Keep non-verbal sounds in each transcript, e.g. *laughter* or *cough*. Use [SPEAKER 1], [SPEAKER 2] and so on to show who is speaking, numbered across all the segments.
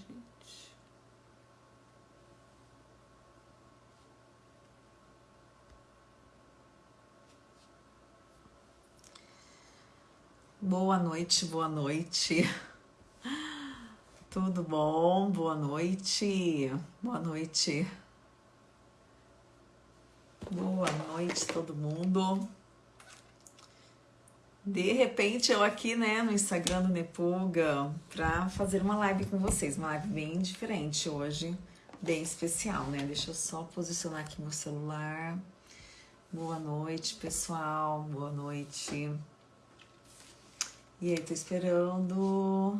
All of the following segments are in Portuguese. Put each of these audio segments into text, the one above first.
[SPEAKER 1] gente. Boa noite, boa noite. Tudo bom? Boa noite. Boa noite. Boa noite, todo mundo. De repente, eu aqui, né, no Instagram do Nepulga, pra fazer uma live com vocês. Uma live bem diferente hoje, bem especial, né? Deixa eu só posicionar aqui meu celular. Boa noite, pessoal. Boa noite. E aí, tô esperando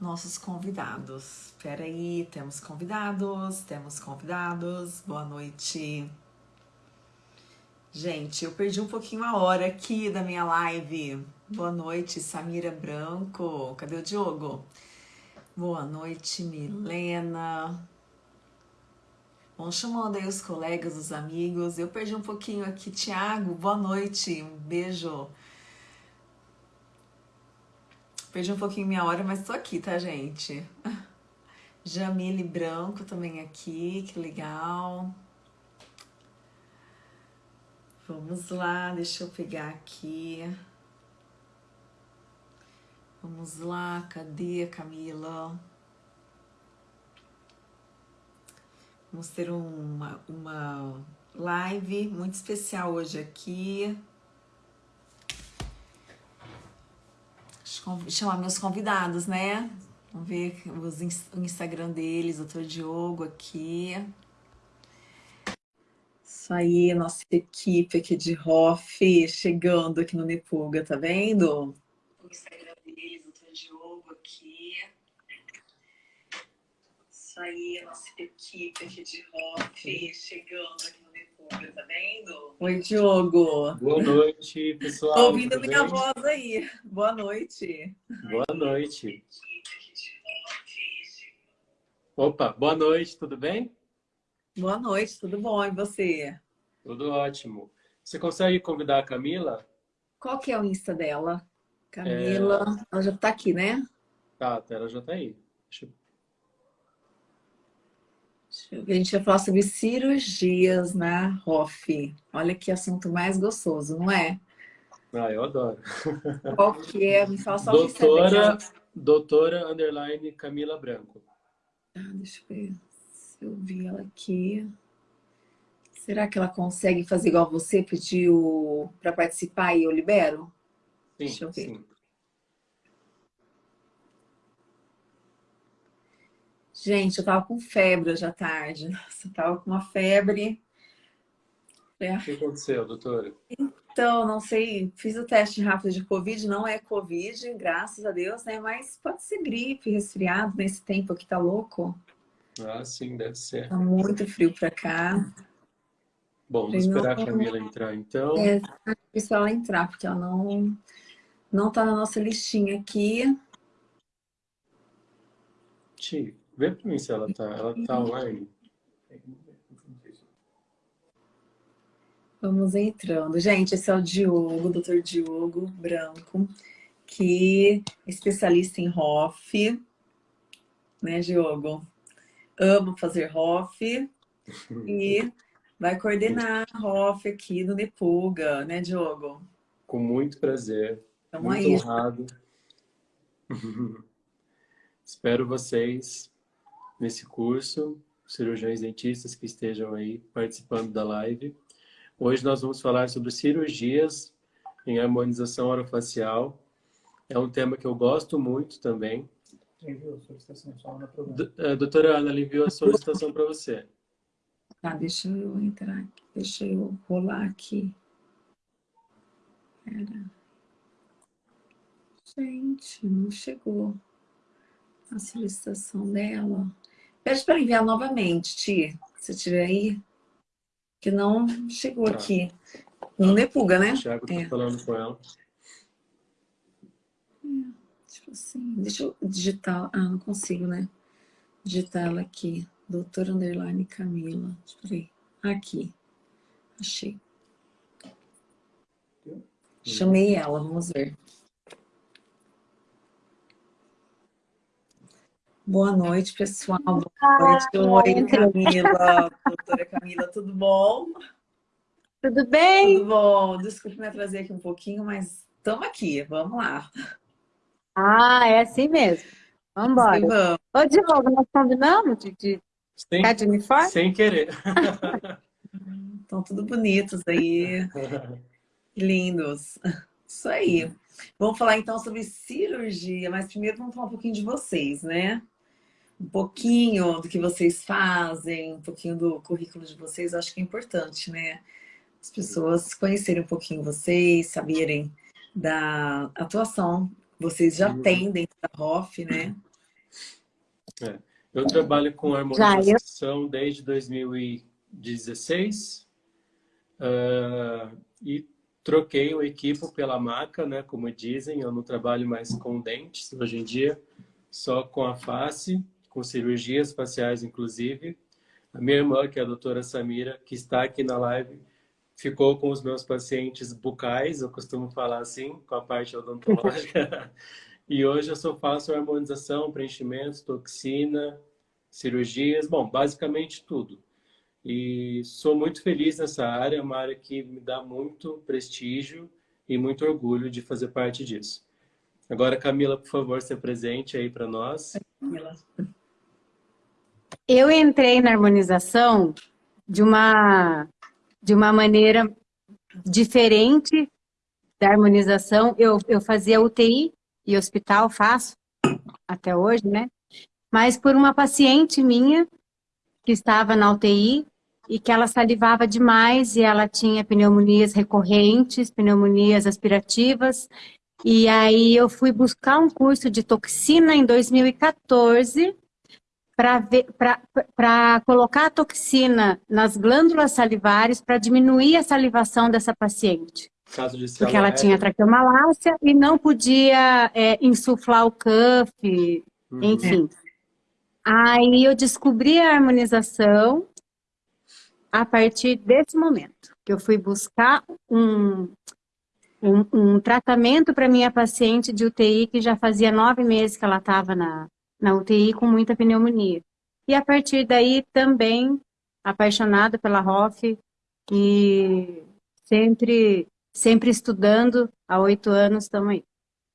[SPEAKER 1] nossos convidados. Espera aí, temos convidados, temos convidados. Boa noite. Gente, eu perdi um pouquinho a hora aqui da minha live. Boa noite, Samira Branco. Cadê o Diogo? Boa noite, Milena. Vão chamando aí os colegas, os amigos. Eu perdi um pouquinho aqui. Tiago, boa noite. Um beijo. Perdi um pouquinho minha hora, mas tô aqui, tá, gente? *laughs* Jamile Branco também aqui, que legal. Vamos lá, deixa eu pegar aqui. Vamos lá, cadê Camila? Vamos ter uma, uma live muito especial hoje aqui. Chamar meus convidados, né? Vamos ver os, o Instagram deles, doutor Diogo aqui. Isso aí, nossa equipe aqui de ROF chegando aqui no Nepulga, tá vendo? O Instagram deles, doutor Diogo aqui. Isso aí, nossa equipe aqui de ROF chegando aqui no Nepulga, tá vendo? Oi, Diogo.
[SPEAKER 2] Boa noite, pessoal.
[SPEAKER 1] Tô ouvindo minha bem? voz aí. Boa noite.
[SPEAKER 2] Boa noite. Opa, boa noite, tudo bem?
[SPEAKER 1] Boa noite, tudo bom? E você?
[SPEAKER 2] Tudo ótimo. Você consegue convidar a Camila?
[SPEAKER 1] Qual que é o Insta dela? Camila, é... ela já tá aqui, né?
[SPEAKER 2] Tá, ela já tá aí.
[SPEAKER 1] Deixa eu... Deixa eu ver, a gente vai falar sobre cirurgias na ROF. Olha que assunto mais gostoso, não é?
[SPEAKER 2] Ah, eu adoro.
[SPEAKER 1] Qual que é? Me fala só
[SPEAKER 2] doutora, o Doutora, underline, Camila Branco.
[SPEAKER 1] Ah, deixa eu ver se eu vi ela aqui. Será que ela consegue fazer igual você, pedir para participar e eu libero?
[SPEAKER 2] Sim, Deixa eu ver. Sim.
[SPEAKER 1] Gente, eu tava com febre hoje à tarde. Nossa, eu tava com uma febre.
[SPEAKER 2] É. O que aconteceu, doutora?
[SPEAKER 1] Então, não sei, fiz o teste rápido de Covid, não é Covid, graças a Deus, né? Mas pode ser gripe, resfriado nesse tempo aqui, tá louco?
[SPEAKER 2] Ah, sim, deve ser.
[SPEAKER 1] Tá muito frio pra cá.
[SPEAKER 2] Bom, vamos esperar não, a Camila entrar, então.
[SPEAKER 1] É, isso ela entrar, porque ela não, não tá na nossa listinha aqui.
[SPEAKER 2] Ti, vê pra mim se ela tá, ela tá online.
[SPEAKER 1] Vamos entrando. Gente, esse é o Diogo, doutor Diogo Branco, que é especialista em ROF, né, Diogo? Amo fazer ROF *laughs* e vai coordenar ROF aqui no Nepulga, né, Diogo?
[SPEAKER 2] Com muito prazer. Tamo muito aí. honrado. *laughs* Espero vocês nesse curso, cirurgiões dentistas que estejam aí participando da live. Hoje nós vamos falar sobre cirurgias em harmonização orofacial. É um tema que eu gosto muito também.
[SPEAKER 3] Enviou a solicitação, só na
[SPEAKER 2] eh, Doutora Ana, ela enviou a solicitação para você.
[SPEAKER 1] Tá, deixa eu entrar aqui, deixa eu rolar aqui. Pera. Gente, não chegou a solicitação dela. Pede para enviar novamente, Tia, se tiver aí. Que não chegou tá. aqui. No Nepulga, né?
[SPEAKER 2] O Thiago tá é. falando com ela.
[SPEAKER 1] É, tipo assim, deixa eu digitar. Ah, não consigo, né? Digitar ela aqui. Doutora Underline Camila. Deixa Aqui. Achei. Chamei ela, vamos ver. Boa noite, pessoal. Boa noite. Oi, Camila. *laughs* Doutora Camila, tudo bom?
[SPEAKER 4] Tudo bem?
[SPEAKER 1] Tudo bom. Desculpe me atrasar aqui um pouquinho, mas estamos aqui. Vamos lá.
[SPEAKER 4] Ah, é assim mesmo. Vamos embora.
[SPEAKER 1] vamos.
[SPEAKER 4] Ô, Diogo, nós combinamos de, de
[SPEAKER 2] Sem,
[SPEAKER 4] ficar de uniforme?
[SPEAKER 2] sem querer. *laughs*
[SPEAKER 1] Estão tudo bonitos aí. *laughs* Lindos. Isso aí. Vamos falar então sobre cirurgia, mas primeiro vamos falar um pouquinho de vocês, né? Um pouquinho do que vocês fazem, um pouquinho do currículo de vocês, acho que é importante, né? As pessoas conhecerem um pouquinho vocês, saberem da atuação vocês já têm dentro da ROF, né?
[SPEAKER 2] É. Eu trabalho com harmonização eu... desde 2016 uh, e troquei o equipo pela maca, né? Como dizem, eu não trabalho mais com dentes hoje em dia, só com a face, com cirurgias faciais, inclusive. A minha irmã, que é a doutora Samira, que está aqui na live, ficou com os meus pacientes bucais, eu costumo falar assim, com a parte odontológica. *laughs* e hoje eu só faço harmonização, preenchimentos, toxina, cirurgias, bom, basicamente tudo. E sou muito feliz nessa área, é uma área que me dá muito prestígio e muito orgulho de fazer parte disso. Agora, Camila, por favor, se apresente aí para nós.
[SPEAKER 4] Eu entrei na harmonização de uma, de uma maneira diferente da harmonização. Eu, eu fazia UTI e hospital, faço até hoje, né? Mas por uma paciente minha que estava na UTI e que ela salivava demais e ela tinha pneumonias recorrentes, pneumonias aspirativas. E aí eu fui buscar um curso de toxina em 2014 para colocar a toxina nas glândulas salivares para diminuir a salivação dessa paciente.
[SPEAKER 2] Caso de
[SPEAKER 4] porque ela tinha traqueomalácia e não podia é, insuflar o cuff, uhum. enfim. Aí eu descobri a harmonização a partir desse momento, que eu fui buscar um, um, um tratamento para minha paciente de UTI, que já fazia nove meses que ela estava na, na UTI com muita pneumonia. E a partir daí também apaixonada pela ROF e sempre, sempre estudando, há oito anos estamos aí.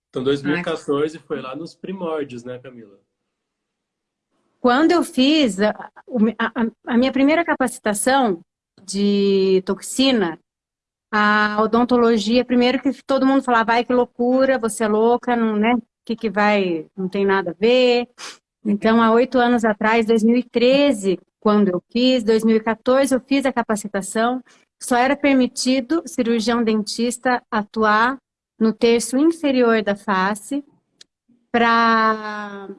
[SPEAKER 2] Então 2014 Ai. foi lá nos primórdios, né Camila?
[SPEAKER 4] Quando eu fiz a, a, a minha primeira capacitação de toxina, a odontologia, primeiro que todo mundo falava, vai que loucura, você é louca, não, né? Que, que vai, não tem nada a ver. Então, há oito anos atrás, 2013, quando eu fiz, 2014 eu fiz a capacitação, só era permitido cirurgião dentista atuar no terço inferior da face para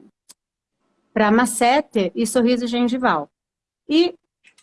[SPEAKER 4] para e sorriso gengival. E,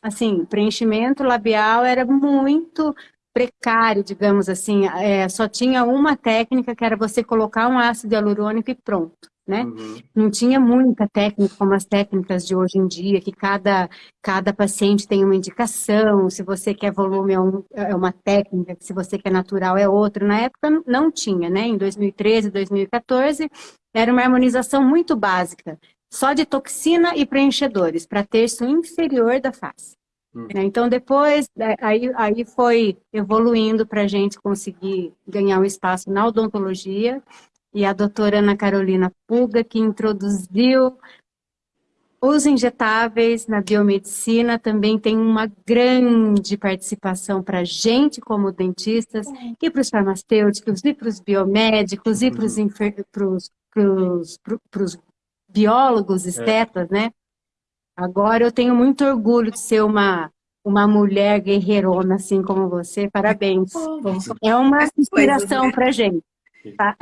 [SPEAKER 4] assim, preenchimento labial era muito precário, digamos assim. É, só tinha uma técnica, que era você colocar um ácido hialurônico e pronto. Né? Uhum. Não tinha muita técnica como as técnicas de hoje em dia, que cada, cada paciente tem uma indicação, se você quer volume é, um, é uma técnica, se você quer natural é outra. Na época não tinha, né? Em 2013, 2014, era uma harmonização muito básica só de toxina e preenchedores, para terço inferior da face. Hum. Né, então, depois, é, aí, aí foi evoluindo para a gente conseguir ganhar um espaço na odontologia, e a doutora Ana Carolina Puga, que introduziu os injetáveis na biomedicina, também tem uma grande participação para a gente como dentistas, e para os farmacêuticos, e para os biomédicos, e para os uhum biólogos, estetas, é. né? Agora eu tenho muito orgulho de ser uma, uma mulher guerreirona, assim como você. Parabéns. É uma inspiração né? para gente. Tá?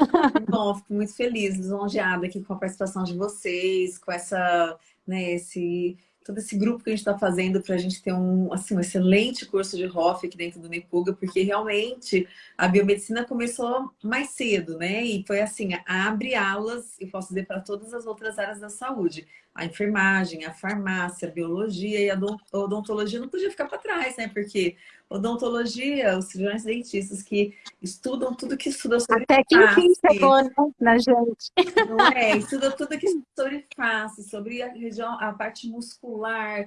[SPEAKER 1] Bom, fico muito feliz, lisonjeada aqui com a participação de vocês, com essa, né, esse todo esse grupo que a gente está fazendo para a gente ter um, assim, um excelente curso de ROF aqui dentro do Nepuga, porque realmente a biomedicina começou mais cedo, né? E foi assim, abre alas, eu posso dizer, para todas as outras áreas da saúde. A enfermagem, a farmácia, a biologia e a odontologia não podia ficar para trás, né? Porque odontologia, os cirurgiões dentistas que estudam tudo que estuda sobre
[SPEAKER 4] Até que enfim chegou né, na gente.
[SPEAKER 1] Não é? Estuda tudo que sobre face, sobre a região, a parte muscular,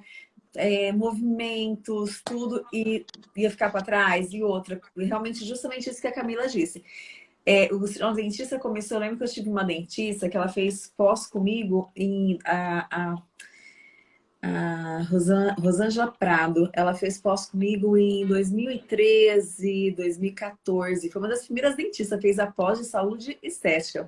[SPEAKER 1] é, movimentos, tudo, e ia ficar para trás. E outra, realmente justamente isso que a Camila disse. É, o cirurgião dentista começou, eu lembro que eu tive uma dentista que ela fez pós comigo em a, a, a Rosângela Prado. Ela fez pós comigo em 2013, 2014. Foi uma das primeiras dentistas, fez a pós de saúde estética.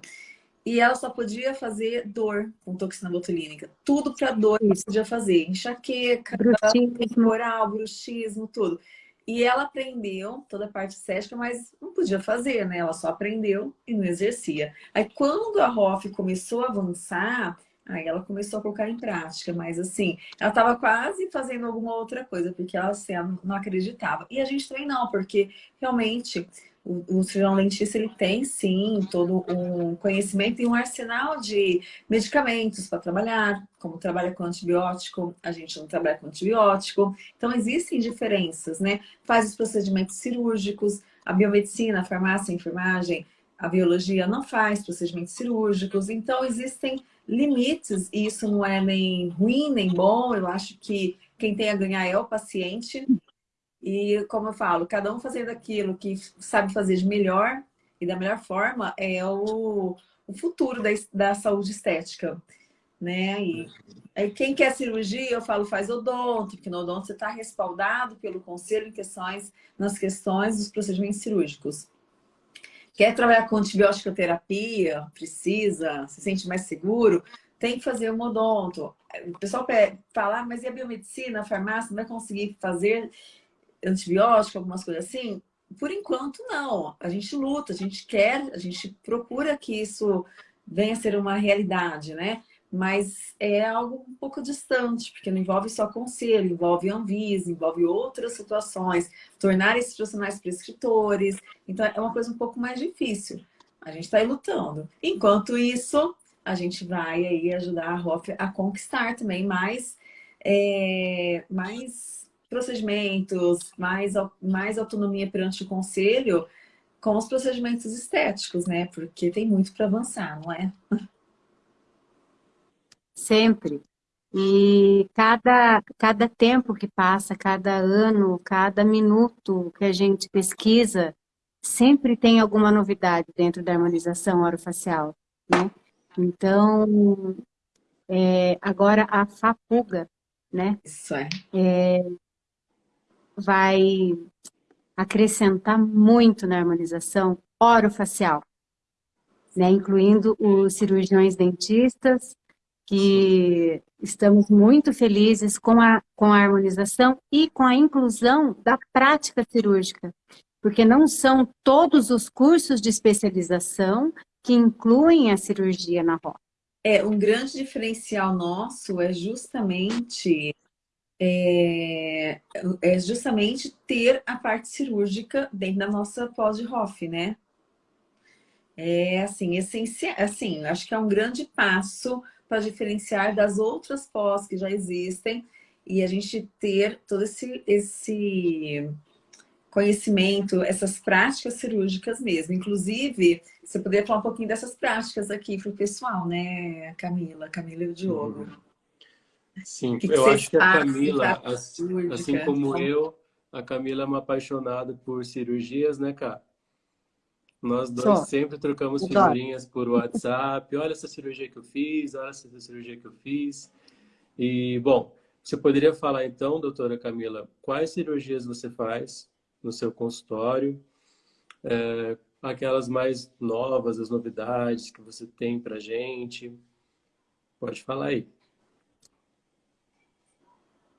[SPEAKER 1] E ela só podia fazer dor com toxina botulínica. Tudo para dor ela podia fazer. Enxaqueca, bruxismo. oral, bruxismo, tudo. E ela aprendeu toda a parte estética, mas não podia fazer, né? Ela só aprendeu e não exercia. Aí quando a ROF começou a avançar, aí ela começou a colocar em prática. Mas assim, ela estava quase fazendo alguma outra coisa, porque ela, assim, ela não acreditava. E a gente também não, porque realmente o, o cirurgião dentista ele tem sim todo um conhecimento e um arsenal de medicamentos para trabalhar, como trabalha com antibiótico, a gente não trabalha com antibiótico. Então existem diferenças, né? Faz os procedimentos cirúrgicos, a biomedicina, a farmácia, a enfermagem, a biologia não faz procedimentos cirúrgicos. Então existem limites e isso não é nem ruim nem bom. Eu acho que quem tem a ganhar é o paciente. E, como eu falo, cada um fazendo aquilo que sabe fazer de melhor e da melhor forma é o, o futuro da, da saúde estética. Né? E aí, quem quer cirurgia, eu falo, faz odonto, porque no odonto você está respaldado pelo conselho em questões, nas questões dos procedimentos cirúrgicos. Quer trabalhar com antibiótico terapia, precisa, se sente mais seguro, tem que fazer um odonto. O pessoal fala, ah, mas e a biomedicina, a farmácia, não vai conseguir fazer? Antibiótico, algumas coisas assim? Por enquanto, não. A gente luta, a gente quer, a gente procura que isso venha a ser uma realidade, né? Mas é algo um pouco distante, porque não envolve só conselho, envolve Anvisa, envolve outras situações, tornar esses profissionais prescritores. Então, é uma coisa um pouco mais difícil. A gente está aí lutando. Enquanto isso, a gente vai aí ajudar a ROF a conquistar também mais, é, mais procedimentos, mais, mais autonomia perante o conselho com os procedimentos estéticos, né? Porque tem muito para avançar, não é?
[SPEAKER 4] Sempre. E cada, cada tempo que passa, cada ano, cada minuto que a gente pesquisa, sempre tem alguma novidade dentro da harmonização orofacial, né? Então, é, agora a FAPUGA, né?
[SPEAKER 1] Isso é.
[SPEAKER 4] é vai acrescentar muito na harmonização orofacial, né? incluindo os cirurgiões dentistas, que estamos muito felizes com a, com a harmonização e com a inclusão da prática cirúrgica, porque não são todos os cursos de especialização que incluem a cirurgia na roda.
[SPEAKER 1] É, um grande diferencial nosso é justamente é, é justamente ter a parte cirúrgica dentro da nossa pós de Hoff, né? É assim, essencial, assim, acho que é um grande passo para diferenciar das outras pós que já existem e a gente ter todo esse, esse conhecimento, essas práticas cirúrgicas mesmo. Inclusive, você poderia falar um pouquinho dessas práticas aqui para o pessoal, né, Camila, Camila e o Diogo.
[SPEAKER 2] Uhum. Sim, que eu acho que a Camila, assim, assim como eu, a Camila é uma apaixonada por cirurgias, né, cara? Nós dois Só. sempre trocamos figurinhas por WhatsApp. Olha essa cirurgia que eu fiz, olha essa cirurgia que eu fiz. E, bom, você poderia falar então, doutora Camila, quais cirurgias você faz no seu consultório? É, aquelas mais novas, as novidades que você tem pra gente. Pode falar aí.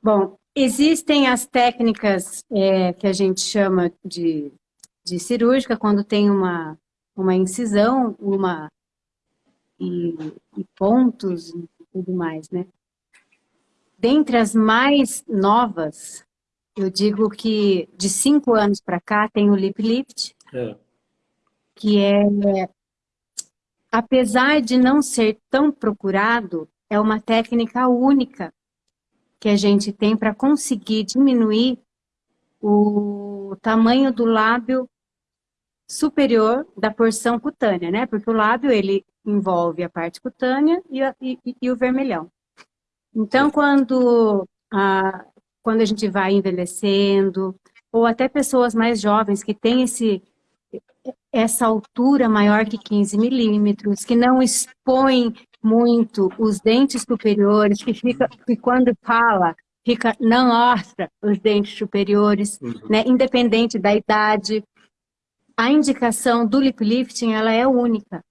[SPEAKER 4] Bom, existem as técnicas é, que a gente chama de, de cirúrgica, quando tem uma, uma incisão, uma e, e pontos e tudo mais, né? Dentre as mais novas, eu digo que de cinco anos para cá tem o lip lift, é. que é, apesar de não ser tão procurado, é uma técnica única que a gente tem para conseguir diminuir o tamanho do lábio superior da porção cutânea, né? Porque o lábio, ele envolve a parte cutânea e, a, e, e o vermelhão. Então, quando a, quando a gente vai envelhecendo, ou até pessoas mais jovens que têm esse, essa altura maior que 15 milímetros, que não expõem muito os dentes superiores, que, fica, que quando fala, fica, não mostra os dentes superiores, uhum. né, independente da idade. A indicação do lip lifting, ela é única.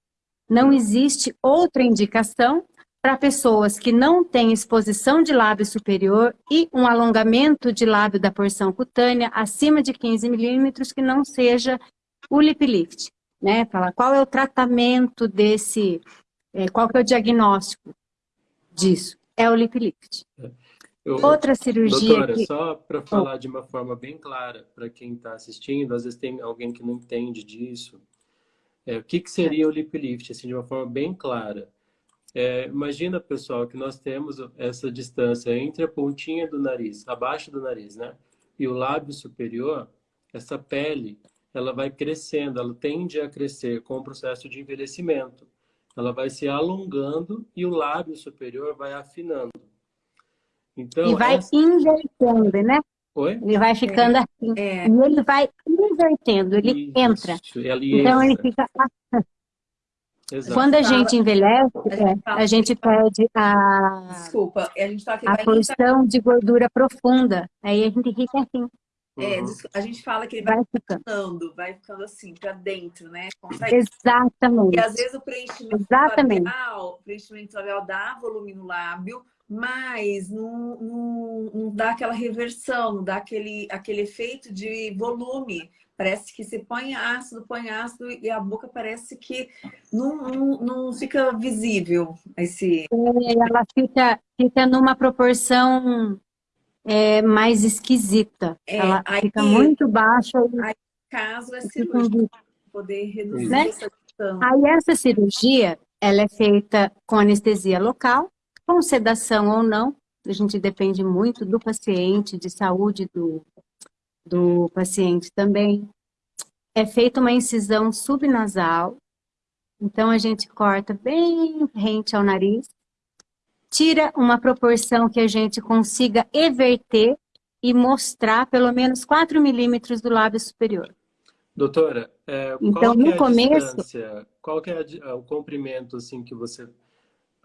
[SPEAKER 4] Não existe outra indicação para pessoas que não têm exposição de lábio superior e um alongamento de lábio da porção cutânea acima de 15 milímetros que não seja o lip lift. Né? Fala, qual é o tratamento desse, é, qual que é o diagnóstico disso? É o lip lift.
[SPEAKER 2] Eu,
[SPEAKER 4] Outra cirurgia
[SPEAKER 2] doutora,
[SPEAKER 4] que...
[SPEAKER 2] só para falar de uma forma bem clara para quem está assistindo, às vezes tem alguém que não entende disso. É, o que, que seria o lip lift, assim, de uma forma bem clara? É, imagina, pessoal, que nós temos essa distância entre a pontinha do nariz, abaixo do nariz, né? E o lábio superior, essa pele, ela vai crescendo, ela tende a crescer com o processo de envelhecimento. Ela vai se alongando e o lábio superior vai afinando.
[SPEAKER 4] Então, e vai essa... invertendo, né?
[SPEAKER 2] Oi?
[SPEAKER 4] Ele vai ficando é. assim. É. E ele vai invertendo, ele Isso, entra. Ele então entra. ele fica Exato. Quando a gente envelhece, a gente, é, a gente perde a,
[SPEAKER 1] Desculpa, a, gente tá aqui,
[SPEAKER 4] a porção de gordura profunda. Aí a gente fica assim.
[SPEAKER 1] É, uhum. a gente fala que ele vai, vai ficando, vai ficando assim, para dentro, né?
[SPEAKER 4] Consegue... Exatamente.
[SPEAKER 1] E às vezes o preenchimento
[SPEAKER 4] Exatamente.
[SPEAKER 1] labial, o preenchimento labial dá volume no lábio, mas não, não, não dá aquela reversão, não dá aquele, aquele efeito de volume. Parece que você põe ácido, põe ácido e a boca parece que não, não, não fica visível esse...
[SPEAKER 4] É, ela fica, fica numa proporção é, mais esquisita. É, Ela aí, fica muito baixa.
[SPEAKER 1] Aí, caso é cirúrgico, poder reduzir né? essa distância.
[SPEAKER 4] Aí essa cirurgia, ela é feita com anestesia local, com sedação ou não. A gente depende muito do paciente, de saúde do, do paciente também. É feita uma incisão subnasal, então a gente corta bem rente ao nariz, tira uma proporção que a gente consiga everter e mostrar pelo menos 4 milímetros do lábio superior.
[SPEAKER 2] Doutora, é, então, no é começo, qual que é o comprimento assim, que você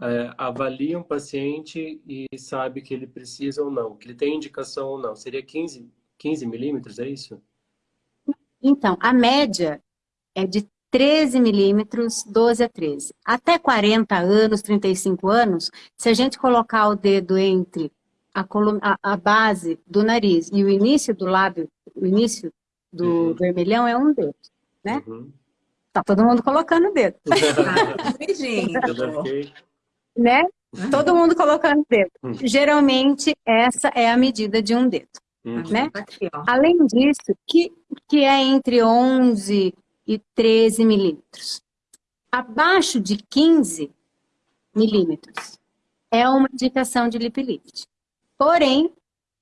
[SPEAKER 2] é, avalia um paciente e sabe que ele precisa ou não, que ele tem indicação ou não? Seria 15, 15 milímetros, é isso?
[SPEAKER 4] Então, a média é de 13 milímetros, 12 a 13. Até 40 anos, 35 anos, se a gente colocar o dedo entre a, a, a base do nariz e o início do lábio, o início do uhum. vermelhão é um dedo, né? Uhum. Tá todo mundo colocando o dedo. *laughs* né? Todo mundo colocando o dedo. Uhum. Geralmente, essa é a medida de um dedo. Uhum. Né? Aqui, Além disso, que, que é entre 11 e 13 milímetros. Abaixo de 15 milímetros é uma indicação de lip lift. Porém,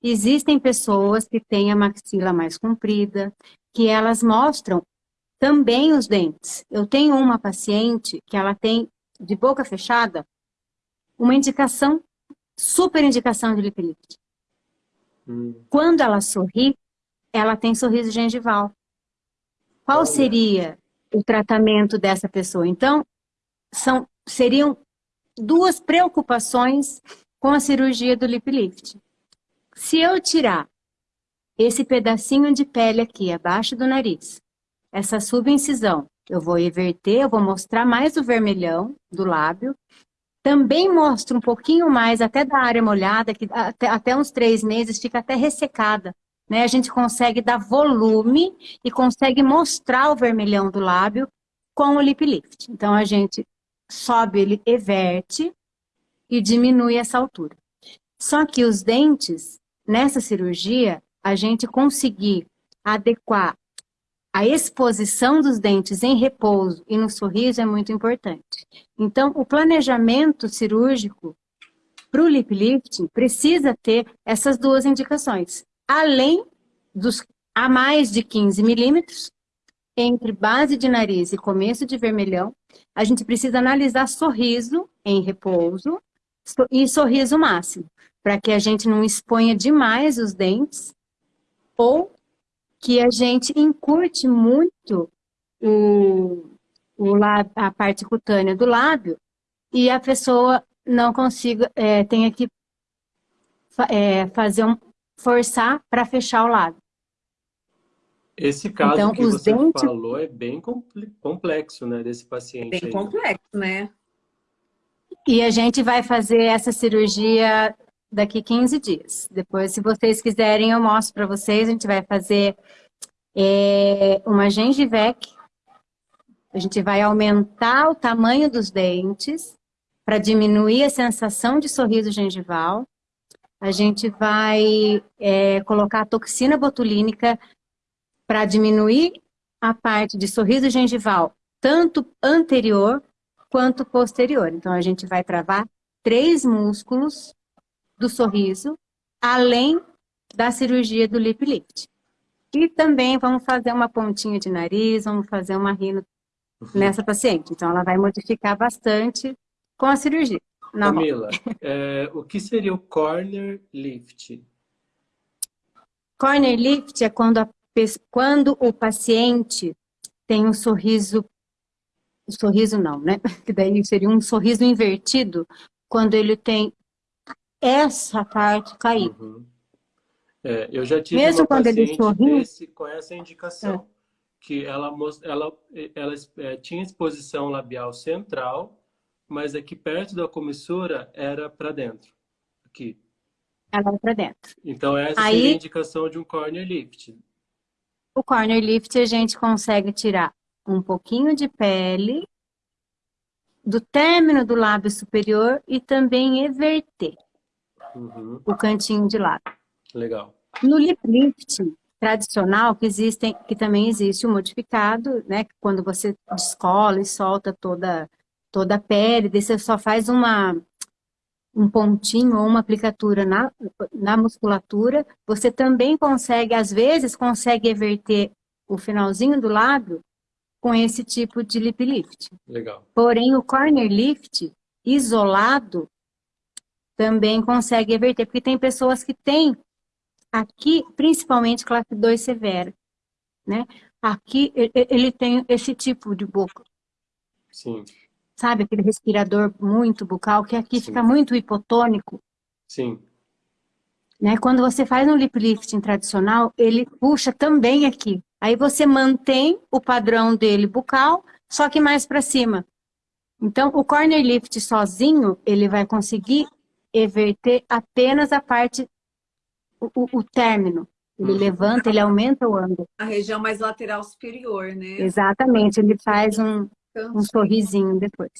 [SPEAKER 4] existem pessoas que têm a maxila mais comprida, que elas mostram também os dentes. Eu tenho uma paciente que ela tem, de boca fechada, uma indicação, super indicação de lip lift. Hum. Quando ela sorri, ela tem sorriso gengival. Qual seria o tratamento dessa pessoa? Então, são, seriam duas preocupações com a cirurgia do lip lift. Se eu tirar esse pedacinho de pele aqui, abaixo do nariz, essa subincisão, eu vou inverter, eu vou mostrar mais o vermelhão do lábio, também mostro um pouquinho mais até da área molhada, que até, até uns três meses fica até ressecada né? A gente consegue dar volume e consegue mostrar o vermelhão do lábio com o lip lift. Então, a gente sobe, ele everte e diminui essa altura. Só que os dentes, nessa cirurgia, a gente conseguir adequar a exposição dos dentes em repouso e no sorriso é muito importante. Então, o planejamento cirúrgico para o lip lifting precisa ter essas duas indicações além dos a mais de 15 milímetros, entre base de nariz e começo de vermelhão, a gente precisa analisar sorriso em repouso e sorriso máximo, para que a gente não exponha demais os dentes ou que a gente encurte muito o, o lábio, a parte cutânea do lábio e a pessoa não consiga, é, tenha que é, fazer um, forçar para fechar o lábio.
[SPEAKER 2] Esse caso então, que você dentes... falou é bem complexo, né, desse paciente.
[SPEAKER 1] Bem aí. complexo, né?
[SPEAKER 4] E a gente vai fazer essa cirurgia daqui 15 dias. Depois, se vocês quiserem, eu mostro para vocês. A gente vai fazer é, uma gengivec. A gente vai aumentar o tamanho dos dentes para diminuir a sensação de sorriso gengival. A gente vai é, colocar toxina botulínica para diminuir a parte de sorriso gengival, tanto anterior quanto posterior. Então, a gente vai travar três músculos do sorriso, além da cirurgia do lip lift. E também vamos fazer uma pontinha de nariz, vamos fazer uma rino uhum. nessa paciente. Então, ela vai modificar bastante com a cirurgia.
[SPEAKER 2] Camila, é, o que seria o corner lift?
[SPEAKER 4] Corner lift é quando a quando o paciente tem um sorriso, sorriso não, né? *laughs* Que daí seria um sorriso invertido, quando ele tem essa parte caída. Uhum.
[SPEAKER 2] É, eu já tive Mesmo uma quando paciente ele sorri, desse, com essa indicação, é. que ela, ela, ela, é, tinha exposição labial central, mas aqui perto da comissura era para dentro, aqui.
[SPEAKER 4] Ela era para dentro.
[SPEAKER 2] Então essa Aí, seria a indicação de um corner lift.
[SPEAKER 4] O corner lift a gente consegue tirar um pouquinho de pele do término do lábio superior e também everter uhum. o cantinho de lábio.
[SPEAKER 2] Legal.
[SPEAKER 4] No lip lift tradicional, que, existem, que também existe o modificado, né? Quando você descola e solta toda, toda a pele, você só faz uma, um pontinho ou uma aplicatura na, na musculatura, você também consegue, às vezes, consegue everter o finalzinho do lábio com esse tipo de lip lift.
[SPEAKER 2] Legal.
[SPEAKER 4] Porém, o corner lift, isolado, também consegue everter, porque tem pessoas que têm aqui, principalmente classe 2 severa, né? Aqui ele tem esse tipo de boca.
[SPEAKER 2] Sim
[SPEAKER 4] sabe? Aquele respirador muito bucal, que aqui Sim. fica muito hipotônico.
[SPEAKER 2] Sim.
[SPEAKER 4] Né? Quando você faz um lip lifting tradicional, ele puxa também aqui. Aí você mantém o padrão dele bucal, só que mais para cima. Então, o corner lift sozinho, ele vai conseguir everter apenas a parte, o, o, o término. Ele uhum. levanta, ele aumenta o ângulo.
[SPEAKER 1] A região mais lateral superior, né?
[SPEAKER 4] Exatamente, ele faz um, um sorrisinho depois.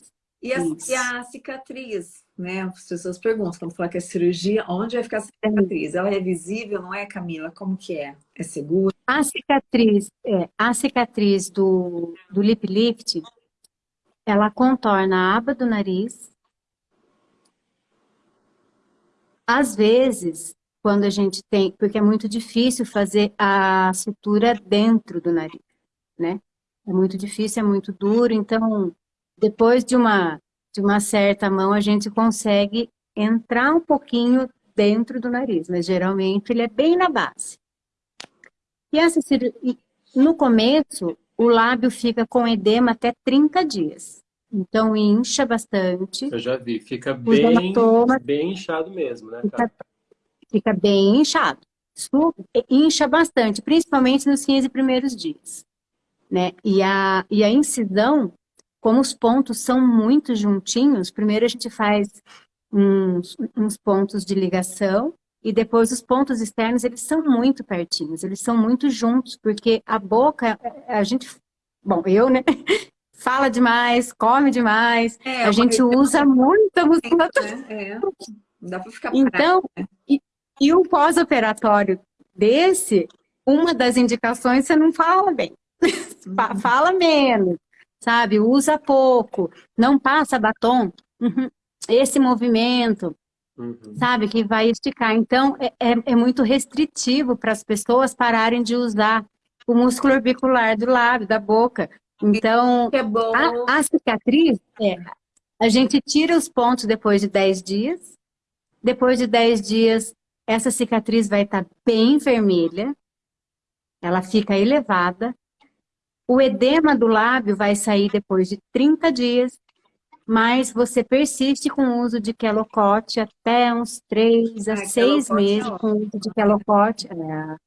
[SPEAKER 1] E a, e a, cicatriz, né? As pessoas perguntam, quando falar que é cirurgia, onde vai ficar a cicatriz? Ela é visível, não é, Camila? Como que é? É seguro?
[SPEAKER 4] A cicatriz, é, a cicatriz do, do lip lift, ela contorna a aba do nariz. Às vezes, quando a gente tem, porque é muito difícil fazer a sutura dentro do nariz, né? É muito difícil, é muito duro, então depois de uma, de uma certa mão a gente consegue entrar um pouquinho dentro do nariz, mas geralmente ele é bem na base. E essa no começo, o lábio fica com edema até 30 dias. Então incha bastante.
[SPEAKER 2] Eu já vi, fica bem, bem inchado mesmo, né?
[SPEAKER 4] Fica, fica bem inchado. Incha bastante, principalmente nos 15 primeiros dias né? E a, e a incisão, como os pontos são muito juntinhos, primeiro a gente faz uns, uns pontos de ligação e depois os pontos externos, eles são muito pertinhos, eles são muito juntos, porque a boca, a gente, bom, eu, né? *laughs* Fala demais, come demais, é, a gente usa muita musculatura.
[SPEAKER 1] É, é. Não dá pra ficar
[SPEAKER 4] Então, né? e, e o pós-operatório desse, uma das indicações você não fala bem. *laughs* Fala menos, sabe? Usa pouco, não passa batom. Uhum. Esse movimento,
[SPEAKER 2] Uhum.
[SPEAKER 4] sabe? Que vai esticar. Então, é, é, é muito restritivo para as pessoas pararem de usar o músculo orbicular do lábio, da boca. Então,
[SPEAKER 1] é bom.
[SPEAKER 4] a, a cicatriz, é, a gente tira os pontos depois de 10 dias. Depois de 10 dias, essa cicatriz vai estar bem vermelha. Ela fica elevada. O edema do lábio vai sair depois de 30 dias, mas você persiste com o uso de quelocote até uns 3 a
[SPEAKER 1] Ah,
[SPEAKER 4] 6
[SPEAKER 1] Quelocote é
[SPEAKER 4] meses com o uso de quelocote. É.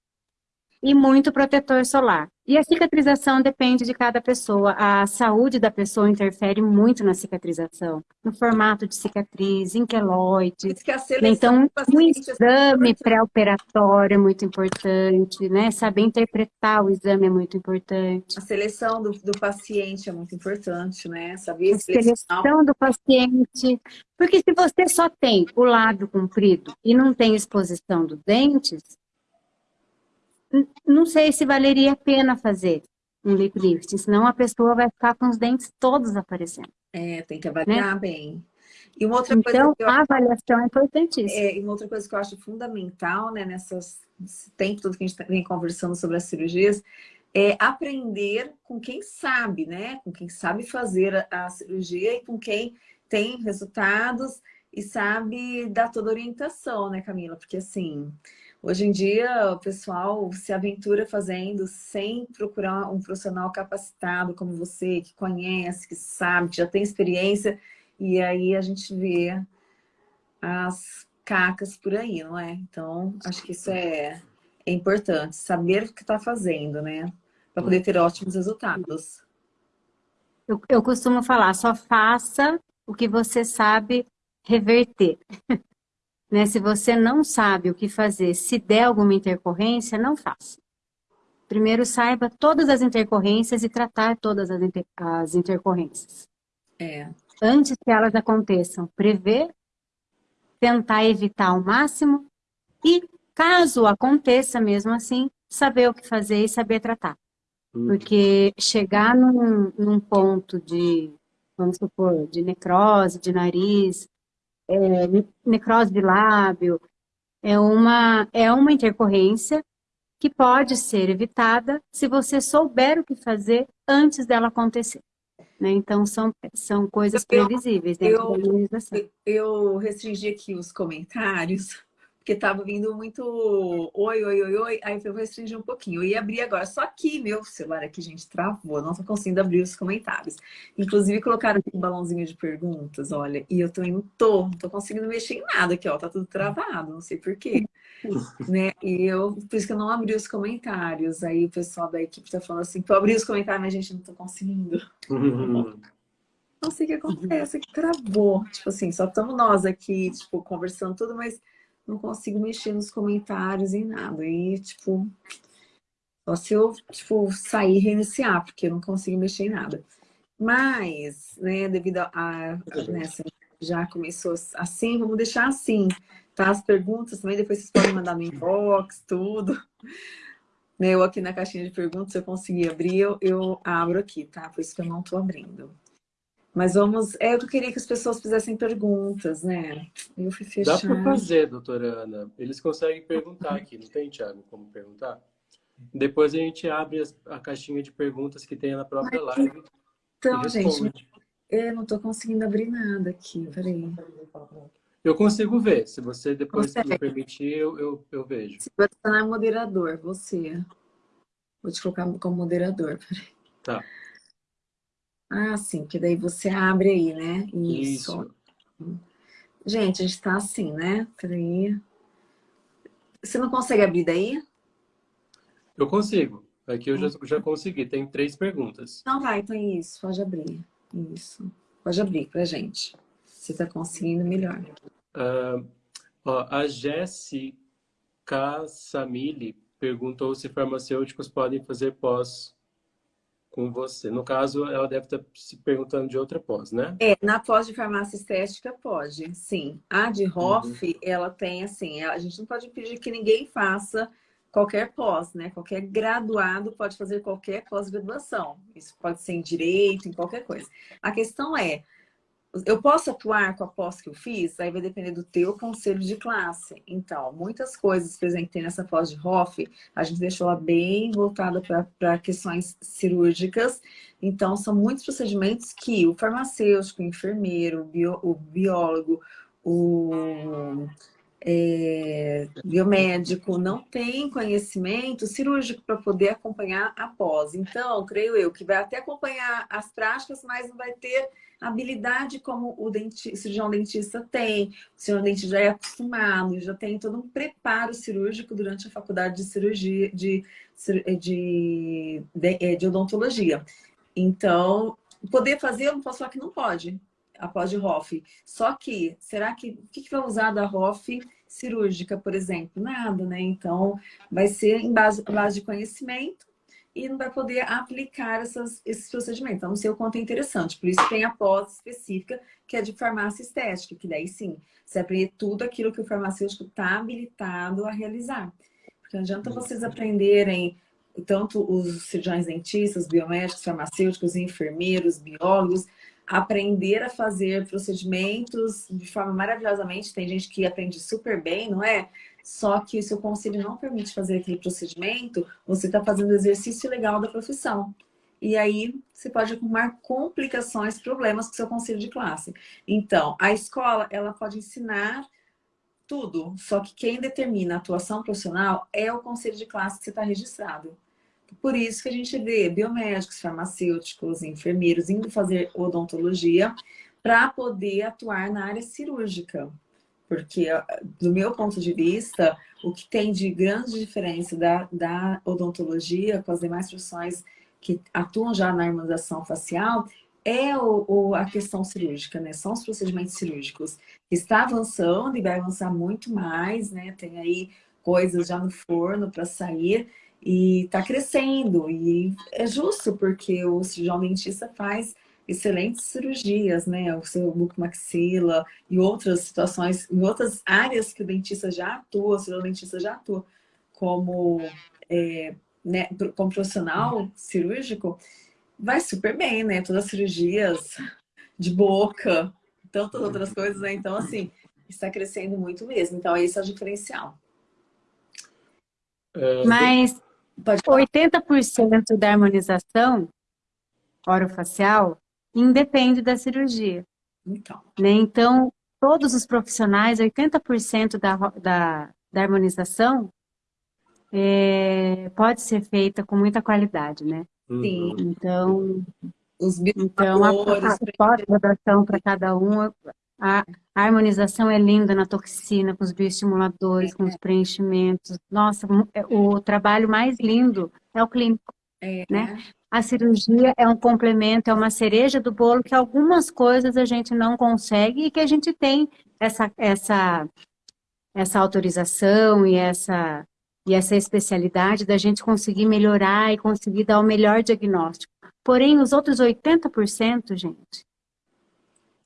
[SPEAKER 4] E muito protetor solar. E a cicatrização depende de cada pessoa. A saúde da pessoa interfere muito na cicatrização, no formato de cicatriz, em
[SPEAKER 1] Por
[SPEAKER 4] queloide.
[SPEAKER 1] isso que a seleção
[SPEAKER 4] Então,
[SPEAKER 1] paciente é
[SPEAKER 4] exame pré-operatório é muito importante, né? Saber interpretar o exame é muito importante.
[SPEAKER 1] A seleção do, do paciente é muito importante, né? Saber
[SPEAKER 4] A
[SPEAKER 1] selecionar.
[SPEAKER 4] seleção do paciente. Porque se você só tem o lábio comprido e não tem exposição dos dentes, não sei se valeria a pena fazer um lip lifting, senão a pessoa vai ficar com os dentes todos aparecendo.
[SPEAKER 1] É, tem que avaliar bem. E uma outra coisa
[SPEAKER 4] Então,
[SPEAKER 1] que eu
[SPEAKER 4] a avaliação é importantíssima.
[SPEAKER 1] É, e uma outra coisa que eu acho fundamental, né, nessas, nesse tempo todo que a gente tá- vem conversando sobre as cirurgias, é aprender com quem sabe, né? Com quem sabe fazer a, a cirurgia e com quem tem resultados e sabe dar toda a orientação, né, Camila? Porque assim, hoje em dia o pessoal se aventura fazendo sem procurar um profissional capacitado como você, que conhece, que sabe, que já tem experiência, e aí a gente vê as cacas por aí, não é? Então, acho que isso é, é importante, saber o que está fazendo, né? Para poder ter ótimos resultados.
[SPEAKER 4] Eu, eu costumo falar, só faça o que você sabe reverter. *laughs* né? Se você não sabe o que fazer, se der alguma intercorrência, não faça. Primeiro saiba todas as intercorrências e tratar todas as, inter- as intercorrências.
[SPEAKER 1] É,
[SPEAKER 4] Antes que elas aconteçam, prever, tentar evitar ao máximo e, caso aconteça mesmo assim, saber o que fazer e saber tratar.
[SPEAKER 2] Uhum.
[SPEAKER 4] Porque chegar num, num ponto de, vamos supor, de necrose de nariz, é, ne- necrose de lábio, é uma, é uma intercorrência que pode ser evitada se você souber o que fazer antes dela acontecer. né? Então, são, são coisas previsíveis dentro
[SPEAKER 1] eu-
[SPEAKER 4] da imunização.
[SPEAKER 1] eu- eu restringi aqui os comentários, porque tava vindo muito oi, oi, oi, oi, aí eu vou restringir um pouquinho. Eu ia abrir agora, só que meu celular aqui, gente, travou, não tô conseguindo abrir os comentários. Inclusive, colocaram aqui um balãozinho de perguntas, olha, e eu também não tô, não tô conseguindo mexer em nada aqui, ó, tá tudo travado, não sei por quê. *laughs* né? E eu, por isso que eu não abri os comentários. Aí o pessoal da equipe tá falando assim, que eu abri os comentários, mas a gente não tô conseguindo.
[SPEAKER 2] Uhum. *laughs*
[SPEAKER 1] Não sei o que acontece, que travou. Tipo assim, só estamos nós aqui, tipo, conversando tudo, mas não consigo mexer nos comentários e nada. E, tipo, só se eu, tipo, sair e reiniciar, porque eu não consigo mexer em nada. Mas, né, devido a, a né, assim, já começou assim, vamos deixar assim, tá? As perguntas também, depois vocês podem mandar no inbox, tudo. Né, Eu aqui na caixinha de perguntas, se eu conseguir abrir, eu, eu abro aqui, tá? Por isso que eu não tô abrindo. Mas vamos. É, eu queria que as pessoas fizessem perguntas, né? Eu fui
[SPEAKER 2] Dá
[SPEAKER 1] fechar.
[SPEAKER 2] para fazer, doutora Ana. Eles conseguem perguntar aqui, não tem, Thiago, como perguntar? Depois a gente abre a caixinha de perguntas que tem na própria live
[SPEAKER 1] Então, gente, eu não tô conseguindo abrir nada aqui. Peraí.
[SPEAKER 2] Eu consigo ver. Se você depois
[SPEAKER 1] Consegue.
[SPEAKER 2] me permitir, eu, eu, eu vejo.
[SPEAKER 1] Se você não é moderador, você. Vou te colocar como moderador. Peraí.
[SPEAKER 2] Tá.
[SPEAKER 1] Ah, sim, que daí você abre aí, né?
[SPEAKER 2] Isso.
[SPEAKER 1] Gente, a gente tá assim, né? Peraí. Você não consegue abrir daí?
[SPEAKER 2] Eu consigo. Aqui eu já, já consegui. Tem três perguntas.
[SPEAKER 1] Não vai, então é isso. Pode abrir. Isso. Pode abrir pra gente. Você tá conseguindo melhor.
[SPEAKER 2] Ah, ó, a Jéssica Samili perguntou se farmacêuticos podem fazer pós com você. No caso, ela deve estar se perguntando de outra pós, né?
[SPEAKER 1] É, na pós de farmácia estética pode, sim. A de Hoff, ela tem assim, a gente não pode pedir que ninguém faça qualquer pós, né? Qualquer graduado pode fazer qualquer pós-graduação. Isso pode ser em direito, em qualquer coisa. A questão é, eu posso atuar com a pós que eu fiz? Aí vai depender do teu conselho de classe. Então, muitas coisas, por exemplo, tem nessa pós de Hoff, a gente deixou ela bem voltada para questões cirúrgicas. Então, são muitos procedimentos que o farmacêutico, o enfermeiro, o, bio, o biólogo, o é, biomédico não tem conhecimento cirúrgico para poder acompanhar após. Então, creio eu que vai até acompanhar as práticas, mas não vai ter habilidade como o cirurgião dentista tem. O cirurgião dentista já é acostumado, já tem todo um preparo cirúrgico durante a faculdade de cirurgia, de, de, de, de, de odontologia. Então, poder fazer, eu não posso falar que não pode após de Hoff. Só que, será que, o que, que vai usar da Hoff cirúrgica, por exemplo? Nada, né? Então, vai ser em base, base de conhecimento e não vai poder aplicar essas, esses procedimentos. Então, não sei o quanto é interessante. Por isso tem a pós específica, que é de farmácia estética, que daí sim, você aprender tudo aquilo que o farmacêutico está habilitado a realizar. Porque não adianta vocês aprenderem tanto os cirurgiões dentistas, biomédicos, farmacêuticos, enfermeiros, biólogos, aprender a fazer procedimentos de forma maravilhosamente. Tem gente que aprende super bem, não é? Só que se o conselho não permite fazer aquele procedimento, você está fazendo o exercício legal da profissão. E aí você pode arrumar complicações, problemas com o seu conselho de classe. Então, a escola, ela pode ensinar tudo, só que quem determina a atuação profissional é o conselho de classe que você está registrado. Por isso que a gente vê biomédicos, farmacêuticos, enfermeiros indo fazer odontologia para poder atuar na área cirúrgica. Porque, do meu ponto de vista, o que tem de grande diferença da, da odontologia com as demais profissões que atuam já na harmonização facial é o, o, a questão cirúrgica, né? São os procedimentos cirúrgicos. Está avançando e vai avançar muito mais, né? Tem aí coisas já no forno para sair e está crescendo. E é justo, porque o cirurgião dentista faz excelentes cirurgias, né? O seu bucomaxila e outras situações, em outras áreas que o dentista já atua, o dentista já atua como, é, né, como profissional cirúrgico, vai super bem, né? Todas as cirurgias de boca, tantas outras coisas, né? Então, assim, está crescendo muito mesmo. Então, esse é o diferencial.
[SPEAKER 4] É, Mas 80% da harmonização orofacial independe da cirurgia. Então, né? então todos os profissionais, 80% da, da, da harmonização é, pode ser feita com muita qualidade, né?
[SPEAKER 1] Sim.
[SPEAKER 4] Então, os então a, a, pós-graduação para cada um, a, a, harmonização é linda na toxina, com os bioestimuladores, é. com os preenchimentos. Nossa, é, o trabalho mais lindo é o clínico, é. né? A cirurgia é um complemento, é uma cereja do bolo que algumas coisas a gente não consegue e que a gente tem essa, essa, essa autorização e essa, e essa especialidade da gente conseguir melhorar e conseguir dar o melhor diagnóstico. Porém, os outros 80%, gente,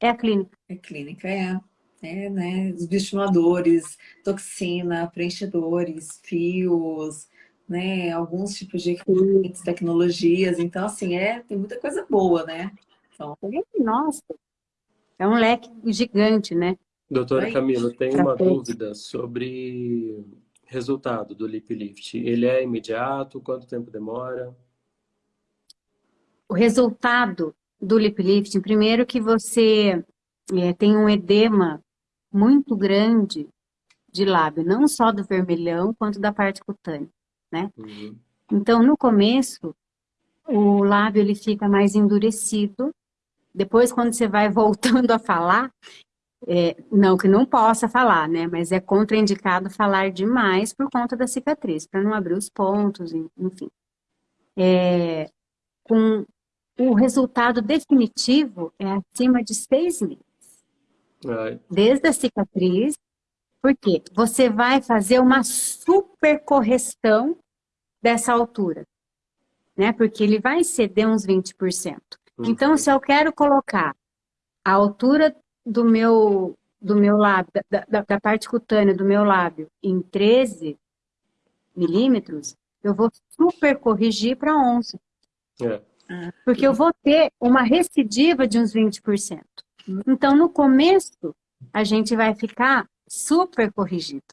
[SPEAKER 4] é a clínica.
[SPEAKER 1] É clínica, é. É, né? Os bioestimuladores, toxina, preenchedores, fios, né? Alguns tipos de equipamentos, tecnologias. Então, assim, é, tem muita coisa boa, né? Então...
[SPEAKER 4] Nossa, é um leque gigante, né?
[SPEAKER 2] Doutora Camila, tem uma dúvida sobre resultado do lip lift. Ele é imediato? Quanto tempo demora?
[SPEAKER 4] O resultado do lip lifting, primeiro que você é, tem um edema muito grande de lábio, não só do vermelhão, quanto da parte cutânea, né? Uhum. Então, no começo, o lábio ele fica mais endurecido. Depois, quando você vai *laughs* voltando a falar, é, não que não possa falar, né? Mas é contraindicado falar demais por conta da cicatriz, para não abrir os pontos, enfim. É, com o resultado definitivo é acima de seis meses. Desde a cicatriz, porque você vai fazer uma super correção dessa altura, né? Porque ele vai ceder uns 20%. Uhum. Então, se eu quero colocar a altura do meu, do meu lábio, da, da, da parte cutânea do meu lábio em 13 milímetros, eu vou super corrigir para 11. É. Porque eu vou ter uma recidiva de uns 20%. Então, no começo, a gente vai ficar super corrigido.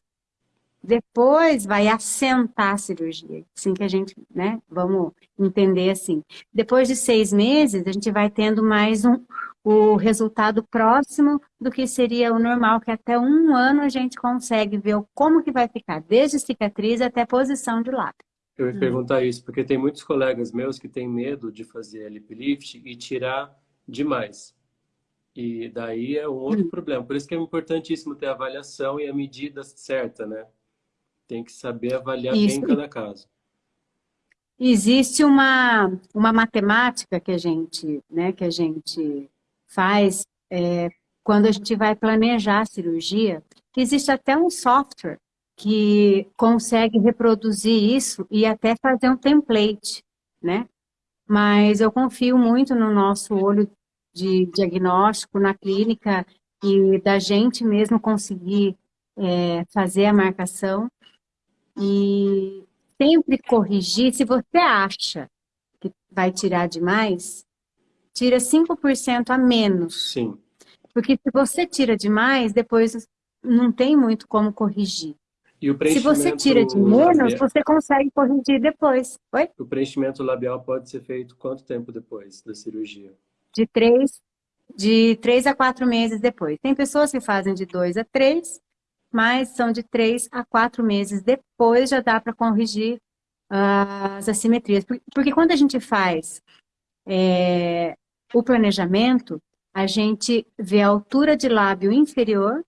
[SPEAKER 4] Depois vai assentar a cirurgia, assim que a gente, né, vamos entender assim. Depois de seis meses, a gente vai tendo mais um, o resultado próximo do que seria o normal, que até um ano a gente consegue ver como que vai ficar, desde cicatriz até posição de lábio.
[SPEAKER 2] Eu ia perguntar isso, porque tem muitos colegas meus que têm medo de fazer lip lift e tirar demais. E daí é um outro hum. problema. Por isso que é importantíssimo ter a avaliação e a medida certa, né? Tem que saber avaliar isso. bem cada caso.
[SPEAKER 4] Existe uma, uma matemática que a gente, né, que a gente faz é, quando a gente vai planejar a cirurgia, que existe até um software que consegue reproduzir isso e até fazer um template, né? Mas eu confio muito no nosso olho de diagnóstico na clínica e da gente mesmo conseguir é, fazer a marcação e sempre corrigir. Se você acha que vai tirar demais, tira 5% a menos.
[SPEAKER 2] Sim.
[SPEAKER 4] Porque se você tira demais, depois não tem muito como corrigir. Se você tira de menos, labial... você consegue corrigir depois. Oi?
[SPEAKER 2] O preenchimento labial pode ser feito quanto tempo depois da cirurgia?
[SPEAKER 4] De três, de três a quatro meses depois. Tem pessoas que fazem de dois a três, mas são de três a quatro meses depois já dá para corrigir uh, as assimetrias. Porque quando a gente faz é, o planejamento, a gente vê a altura de lábio inferior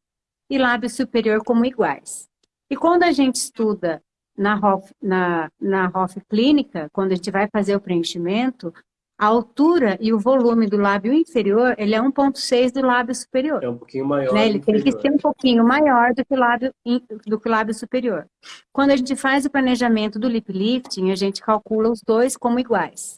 [SPEAKER 4] e lábio superior como iguais. E quando a gente estuda na ROF, na, na ROF clínica, quando a gente vai fazer o preenchimento, a altura e o volume do lábio inferior, ele é 1.6 do lábio superior.
[SPEAKER 2] É um pouquinho maior.
[SPEAKER 4] Né? Ele tem que ser um pouquinho maior do que, o lábio, do que o lábio superior. Quando a gente faz o planejamento do lip lifting, a gente calcula os dois como iguais.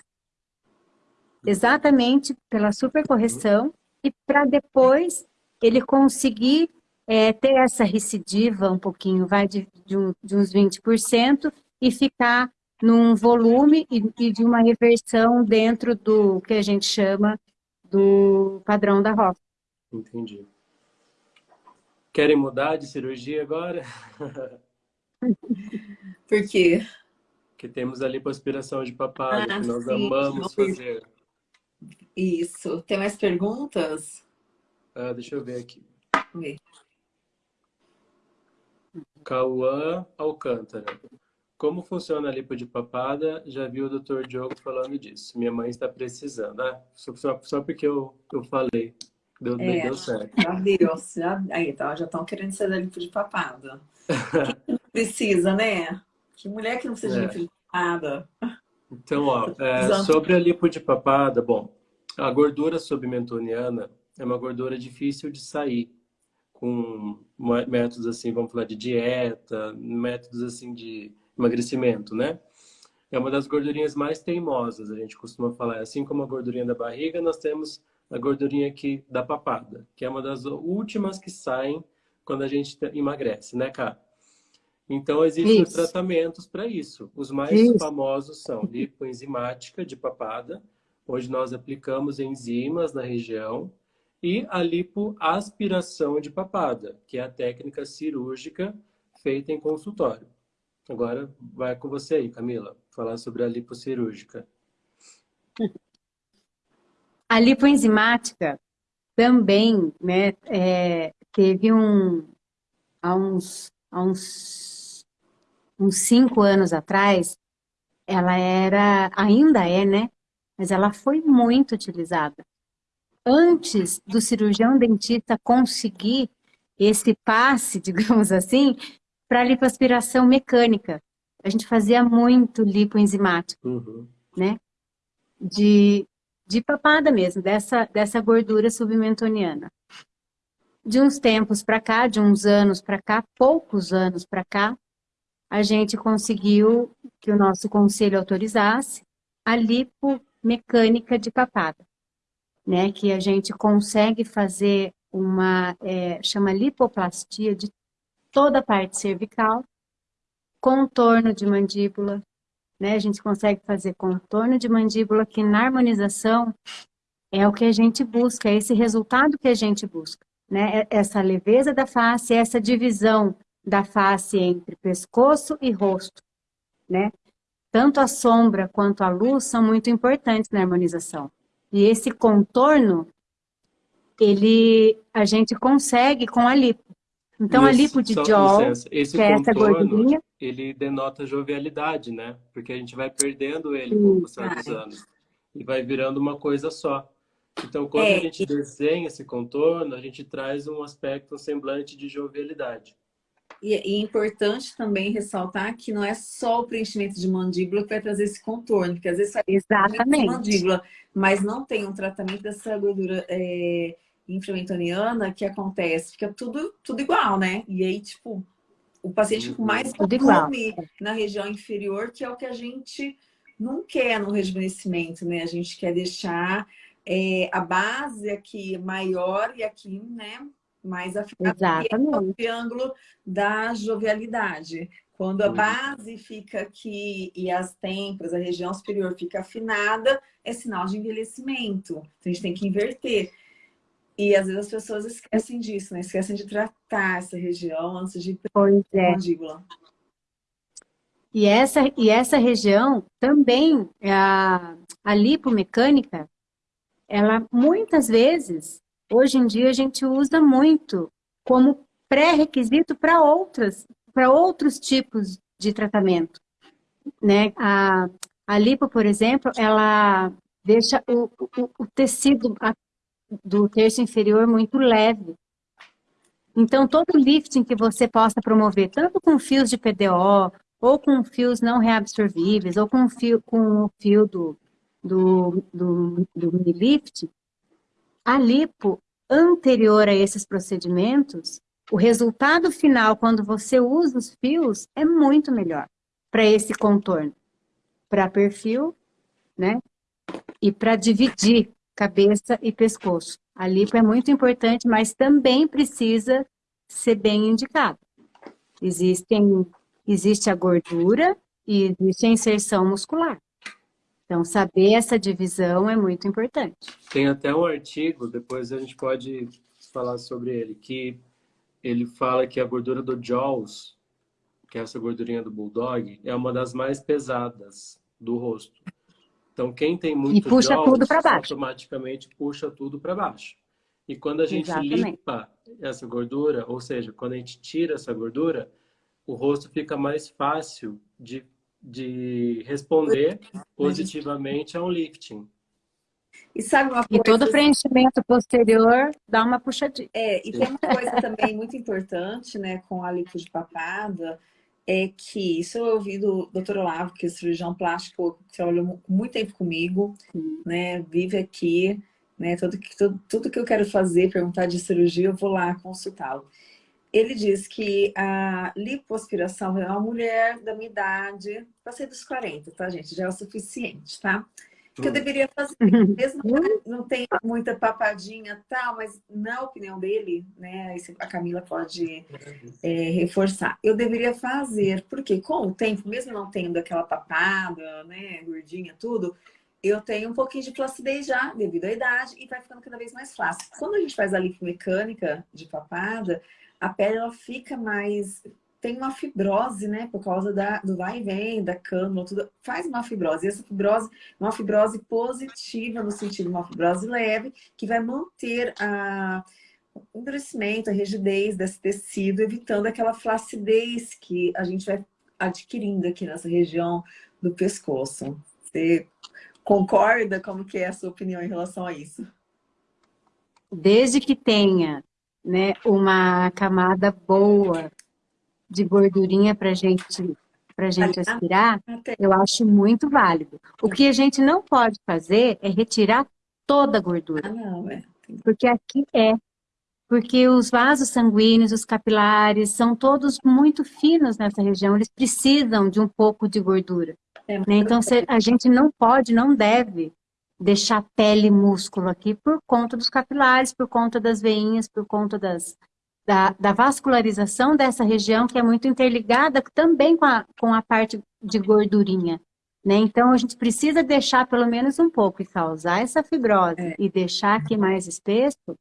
[SPEAKER 4] Exatamente pela supercorreção e para depois ele conseguir é, ter essa recidiva um pouquinho, vai de, de, um, de uns 20% e ficar num volume e, e, de uma reversão dentro do que a gente chama do padrão da roça.
[SPEAKER 2] Entendi. Querem mudar de cirurgia agora? *laughs*
[SPEAKER 1] Por quê?
[SPEAKER 2] Porque temos ali lipoaspiração de papada, ah, que nós sim, amamos fazer.
[SPEAKER 1] Isso. Tem mais perguntas?
[SPEAKER 2] Ah, deixa eu ver aqui. Vê. Cauã Alcântara. Como funciona a lipo de papada? Já vi o doutor Diogo falando disso. Minha mãe está precisando. Ah, só, só, só porque eu, eu falei. Deu, é, deu certo.
[SPEAKER 1] Já deu. Já, aí, tá, já estão querendo ser da lipo de papada. *laughs* Quem precisa, né? Que mulher que não precisa é. de lipo de papada?
[SPEAKER 2] Então, ó, é, sobre a lipo de papada, bom, a gordura submentoniana é uma gordura difícil de sair com métodos assim, vamos falar de dieta, métodos assim de emagrecimento, né? É uma das gordurinhas mais teimosas, a gente costuma falar. Assim como a gordurinha da barriga, nós temos a gordurinha aqui da papada, que é uma das últimas que saem quando a gente emagrece, né, cara? Então, existem isso. tratamentos para isso. Os mais isso. famosos são lipoenzimática de papada, onde nós aplicamos enzimas na região, e a lipoaspiração de papada, que é a técnica cirúrgica feita em consultório. Agora vai com você aí, Camila, falar sobre a lipossirúrgica. *laughs*
[SPEAKER 4] A lipoenzimática também né, é, teve um, há uns, há uns, uns cinco anos atrás, ela era, ainda é, né? Mas ela foi muito utilizada antes do cirurgião dentista conseguir esse passe, *laughs* digamos assim, para lipoaspiração mecânica. A gente fazia muito lipoenzimático, uhum. né? De, de papada mesmo, dessa, dessa gordura submentoniana. De uns tempos para cá, de uns anos para cá, poucos anos para cá, a gente conseguiu que o nosso conselho autorizasse a lipomecânica de papada né, que a gente consegue fazer uma, é, chama lipoplastia de toda a parte cervical, contorno de mandíbula, né, a gente consegue fazer contorno de mandíbula que na harmonização é o que a gente busca, é esse resultado que a gente busca, né? É essa leveza da face, essa divisão da face entre pescoço e rosto, né? Tanto a sombra quanto a luz são muito importantes na harmonização. E esse contorno, ele, a gente consegue com a lipo. Então, a lipo de jaw,
[SPEAKER 2] esse que é essa gordurinha... ele denota jovialidade, né? Porque a gente vai perdendo ele com o passar dos anos. E vai virando uma coisa só. Então, quando é, a gente desenha esse contorno, a gente traz um aspecto, um semblante de jovialidade.
[SPEAKER 1] E, é importante também ressaltar que não é só o preenchimento de mandíbula que vai trazer esse contorno, porque às vezes sai
[SPEAKER 4] Exatamente.
[SPEAKER 1] mandíbula, mas não tem um tratamento dessa gordura é, inframentoniana que acontece, fica tudo, tudo igual, né? E aí, tipo, o paciente com mais volume na região inferior, que é o que a gente não quer no rejuvenescimento, né? A gente quer deixar é, a base aqui maior e aqui, né, mais afinada.
[SPEAKER 4] Exatamente.
[SPEAKER 1] É o triângulo da jovialidade. Quando a base fica aqui e as têmporas, a região superior fica afinada, é sinal de envelhecimento. Então, a gente tem que inverter. E às vezes as pessoas esquecem disso, né? Esquecem de tratar essa região antes de
[SPEAKER 4] pois é. mandíbula. E essa, e essa região também, a, a lipomecânica, ela muitas vezes, hoje em dia, a gente usa muito como pré-requisito para outras, para outros tipos de tratamento. Né? A, a lipo, por exemplo, ela deixa o, o, o tecido do terço inferior muito leve. Então, todo lifting que você possa promover, tanto com fios de PDO, ou com fios não reabsorvíveis, ou com fio, com o fio do, do, do, do Minilift, a lipo anterior a esses procedimentos, o resultado final, quando você usa os fios, é muito melhor para esse contorno. Para perfil, né? E para dividir cabeça e pescoço. A lipo é muito importante, mas também precisa ser bem indicado. Existem, existe a gordura e existe a inserção muscular. Então, saber essa divisão é muito importante.
[SPEAKER 2] Tem até um artigo, depois a gente pode falar sobre ele, que ele fala que a gordura do Jaws, que é essa gordurinha do Bulldog, é uma das mais pesadas do rosto. Então, quem tem muito
[SPEAKER 4] e puxa Jaws, tudo para baixo.
[SPEAKER 2] automaticamente puxa tudo para baixo. E quando a gente Exatamente. limpa essa gordura, ou seja, quando a gente tira essa gordura, o rosto fica mais fácil de de responder positivamente a um lifting.
[SPEAKER 1] E sabe uma coisa...
[SPEAKER 4] E todo preenchimento posterior dá uma puxadinha.
[SPEAKER 1] É, e tem uma coisa também muito importante, né, com a lipo de papada, é que, isso eu ouvi do Dr. Olavo, que é cirurgião plástico, que trabalhou muito tempo comigo, né, vive aqui, né, tudo que, tudo, tudo que eu quero fazer, perguntar de cirurgia, eu vou lá consultá-lo ele diz que a lipoaspiração é uma mulher da minha idade, passei dos 40, tá, gente? Já é o suficiente, tá? Que eu deveria fazer, *laughs* mesmo não tem muita papadinha tal, mas na opinião dele, né, a Camila pode é, reforçar, eu deveria fazer, porque com o tempo, mesmo não tendo aquela papada, né, gordinha, tudo, eu tenho um pouquinho de flacidez já, devido à idade, e vai ficando cada vez mais fácil. Quando a gente faz a lipomecânica de papada, a pele ela fica mais... Tem uma fibrose, né? Por causa da, do vai e vem, da cânula, tudo. Faz uma fibrose. E essa fibrose uma fibrose positiva, no sentido uma fibrose leve, que vai manter a, o endurecimento, a rigidez desse tecido, evitando aquela flacidez que a gente vai adquirindo aqui nessa região do pescoço. Você concorda? Como que é a sua opinião em relação a isso?
[SPEAKER 4] Desde que tenha né, uma camada boa de gordurinha para gente, a gente aspirar, eu acho muito válido. O que a gente não pode fazer é retirar toda a gordura.
[SPEAKER 1] Ah, é.
[SPEAKER 4] Porque aqui é. Porque os vasos sanguíneos, os capilares, são todos muito finos nessa região. Eles precisam de um pouco de gordura. É, né? Então, a gente não pode, não deve deixar pele e músculo aqui por conta dos capilares, por conta das veinhas, por conta das, da, da, vascularização dessa região, que é muito interligada também com a, com a parte de gordurinha. Né? Então, a gente precisa deixar pelo menos um pouco e causar essa fibrose
[SPEAKER 1] É.
[SPEAKER 4] e deixar aqui mais espesso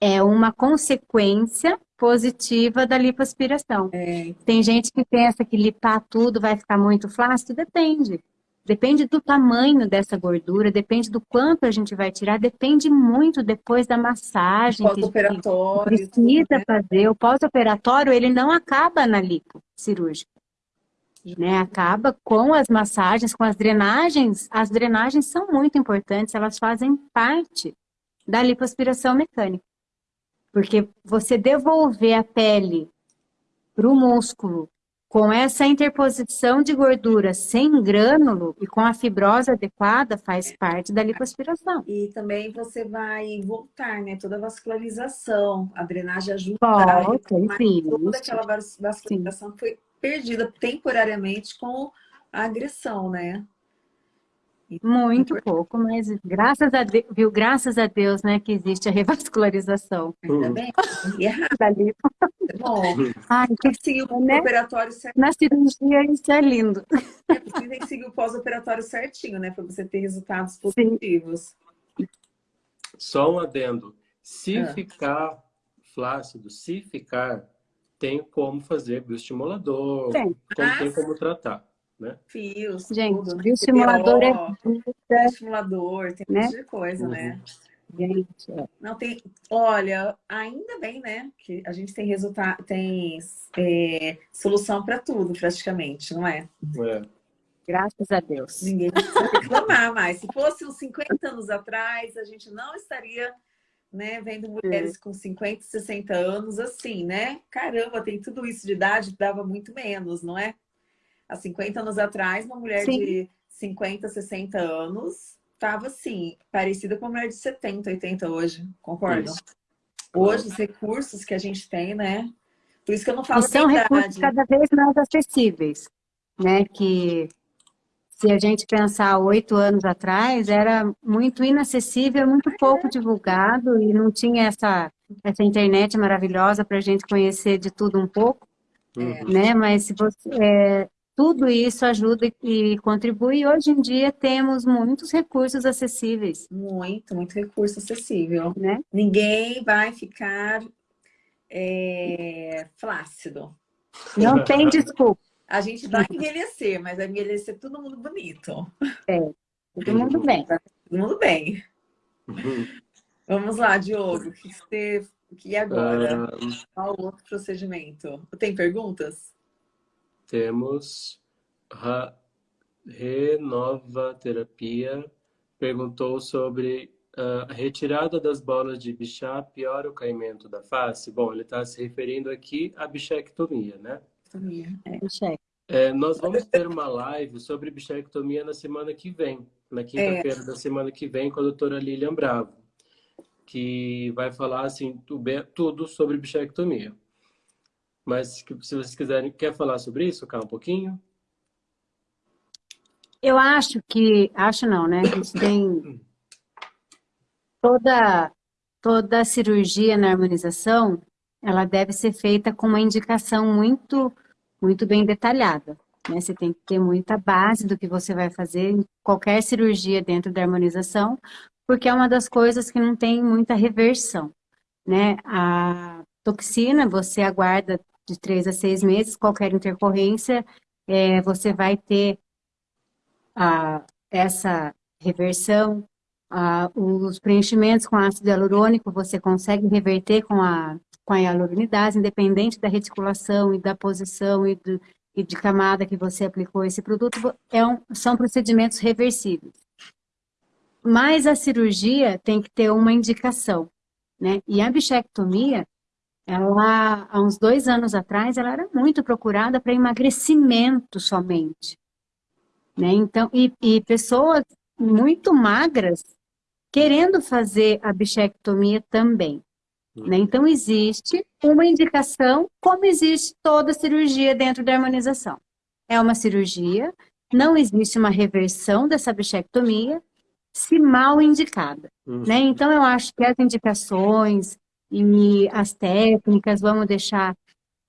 [SPEAKER 4] é uma consequência positiva da lipoaspiração.
[SPEAKER 1] É,
[SPEAKER 4] Tem gente que pensa que lipar tudo vai ficar muito flácido, depende. Depende do tamanho dessa gordura, depende do quanto a gente vai tirar, depende muito depois da massagem que,
[SPEAKER 1] tudo,
[SPEAKER 4] precisa
[SPEAKER 1] né?
[SPEAKER 4] fazer. O pós-operatório, ele não acaba na lipo cirúrgica. Né? Acaba com as massagens, com as drenagens. As drenagens são muito importantes, elas fazem parte da lipoaspiração mecânica. Porque você devolver a pele para o músculo com essa interposição de gordura sem grânulo e com a fibrose adequada faz parte da lipoaspiração.
[SPEAKER 1] E também você vai voltar, né? Toda a vascularização, a drenagem ajuda a
[SPEAKER 4] Volta,
[SPEAKER 1] retomar
[SPEAKER 4] enfim.
[SPEAKER 1] toda aquela vas- vascularização que foi perdida temporariamente com a agressão, né?
[SPEAKER 4] Muito pouco, mas graças a Deus, viu? Graças a Deus, né, que existe a revascularização *laughs*
[SPEAKER 1] Ainda bem. É rápido,
[SPEAKER 4] da lipo.
[SPEAKER 1] é bom.
[SPEAKER 4] Ai,
[SPEAKER 1] Tem que seguir o
[SPEAKER 4] Né?
[SPEAKER 1] operatório certo.
[SPEAKER 4] na cirurgia isso é lindo.
[SPEAKER 1] Você tem que seguir o pós-operatório certinho, né? Para você ter resultados positivos.
[SPEAKER 2] Só um adendo. Se
[SPEAKER 1] Ah.
[SPEAKER 2] ficar flácido, se ficar, tem como fazer bioestimulador,
[SPEAKER 4] Tem.
[SPEAKER 2] como,
[SPEAKER 1] Ah,
[SPEAKER 2] tem como tratar.
[SPEAKER 1] Fios,
[SPEAKER 4] Gente,
[SPEAKER 1] tudo. né?
[SPEAKER 4] bioestimulador é vida,
[SPEAKER 1] estimulador, tem um
[SPEAKER 4] né?
[SPEAKER 1] monte de coisa, né?
[SPEAKER 4] gente. é.
[SPEAKER 1] Não tem. Olha, ainda bem, né? Que a gente tem resultado, tem é, solução para tudo, praticamente, não é?
[SPEAKER 2] É.
[SPEAKER 4] Graças a Deus.
[SPEAKER 1] Ninguém precisa reclamar mais. Se fosse uns 50 anos atrás, a gente não estaria né, vendo mulheres com 50, 60 anos assim, né? Caramba, tem tudo isso de idade, dava muito menos, não é? Há 50 anos atrás, uma mulher
[SPEAKER 4] Sim.
[SPEAKER 1] de 50, 60 anos estava assim, parecida com uma mulher de 70, 80 hoje, concordam?
[SPEAKER 2] Isso.
[SPEAKER 1] Hoje, os recursos que a gente tem, né? Por isso que eu não falo
[SPEAKER 4] E são recursos cada vez mais acessíveis, né? Que se a gente pensar oito anos atrás, era muito inacessível, muito pouco divulgado e não tinha essa, essa internet maravilhosa para a gente conhecer de tudo um pouco,
[SPEAKER 2] Uhum.
[SPEAKER 4] né? Mas se você, é, tudo isso ajuda e contribui. Hoje em dia temos muitos recursos acessíveis,
[SPEAKER 1] Muito, muito recurso acessível.
[SPEAKER 4] né?
[SPEAKER 1] Ninguém vai ficar é, flácido.
[SPEAKER 4] Não tem *laughs* desculpa.
[SPEAKER 1] A gente vai envelhecer, mas vai envelhecer todo mundo bonito.
[SPEAKER 4] Todo mundo bem.
[SPEAKER 1] Todo mundo bem.
[SPEAKER 2] Uhum. *laughs*
[SPEAKER 1] Vamos lá, Diogo. O que você. E agora?
[SPEAKER 2] Ah,
[SPEAKER 1] Qual o outro procedimento? Tem perguntas?
[SPEAKER 2] Temos Renova Terapia perguntou sobre ah, a retirada das bolas de bichá piora o caimento da face. Bom, ele está se referindo aqui à bichectomia, né?
[SPEAKER 4] Cheque.
[SPEAKER 2] É, nós vamos ter uma live sobre bichectomia na semana que vem, na quinta-feira da semana que vem, com a doutora Lilian Bravo, que vai falar assim tudo sobre bichectomia. Mas se vocês quiserem, quer falar sobre isso, cá um pouquinho?
[SPEAKER 4] Eu acho que, acho não, né? A gente tem toda, toda cirurgia na harmonização, ela deve ser feita com uma indicação muito, muito bem detalhada. Né? Você tem que ter muita base do que você vai fazer em qualquer cirurgia dentro da harmonização, porque é uma das coisas que não tem muita reversão. Né? A toxina, você aguarda de três a seis meses, qualquer intercorrência, é, você vai ter a, essa reversão, a, os preenchimentos com ácido hialurônico, você consegue reverter com a, com a hialuronidase, independente da reticulação e da posição e, do, e de camada que você aplicou esse produto, é um, são procedimentos reversíveis. Mas a cirurgia tem que ter uma indicação, né? E a bichectomia, ela, há uns dois anos atrás, ela era muito procurada para emagrecimento somente. Né? Então, e, e pessoas muito magras querendo fazer a bichectomia também. Né? Então, existe uma indicação, como existe toda cirurgia dentro da harmonização. É uma cirurgia, não existe uma reversão dessa bichectomia, se mal indicada.
[SPEAKER 2] Uhum.
[SPEAKER 4] Né? Então, eu acho que as indicações e as técnicas vamos deixar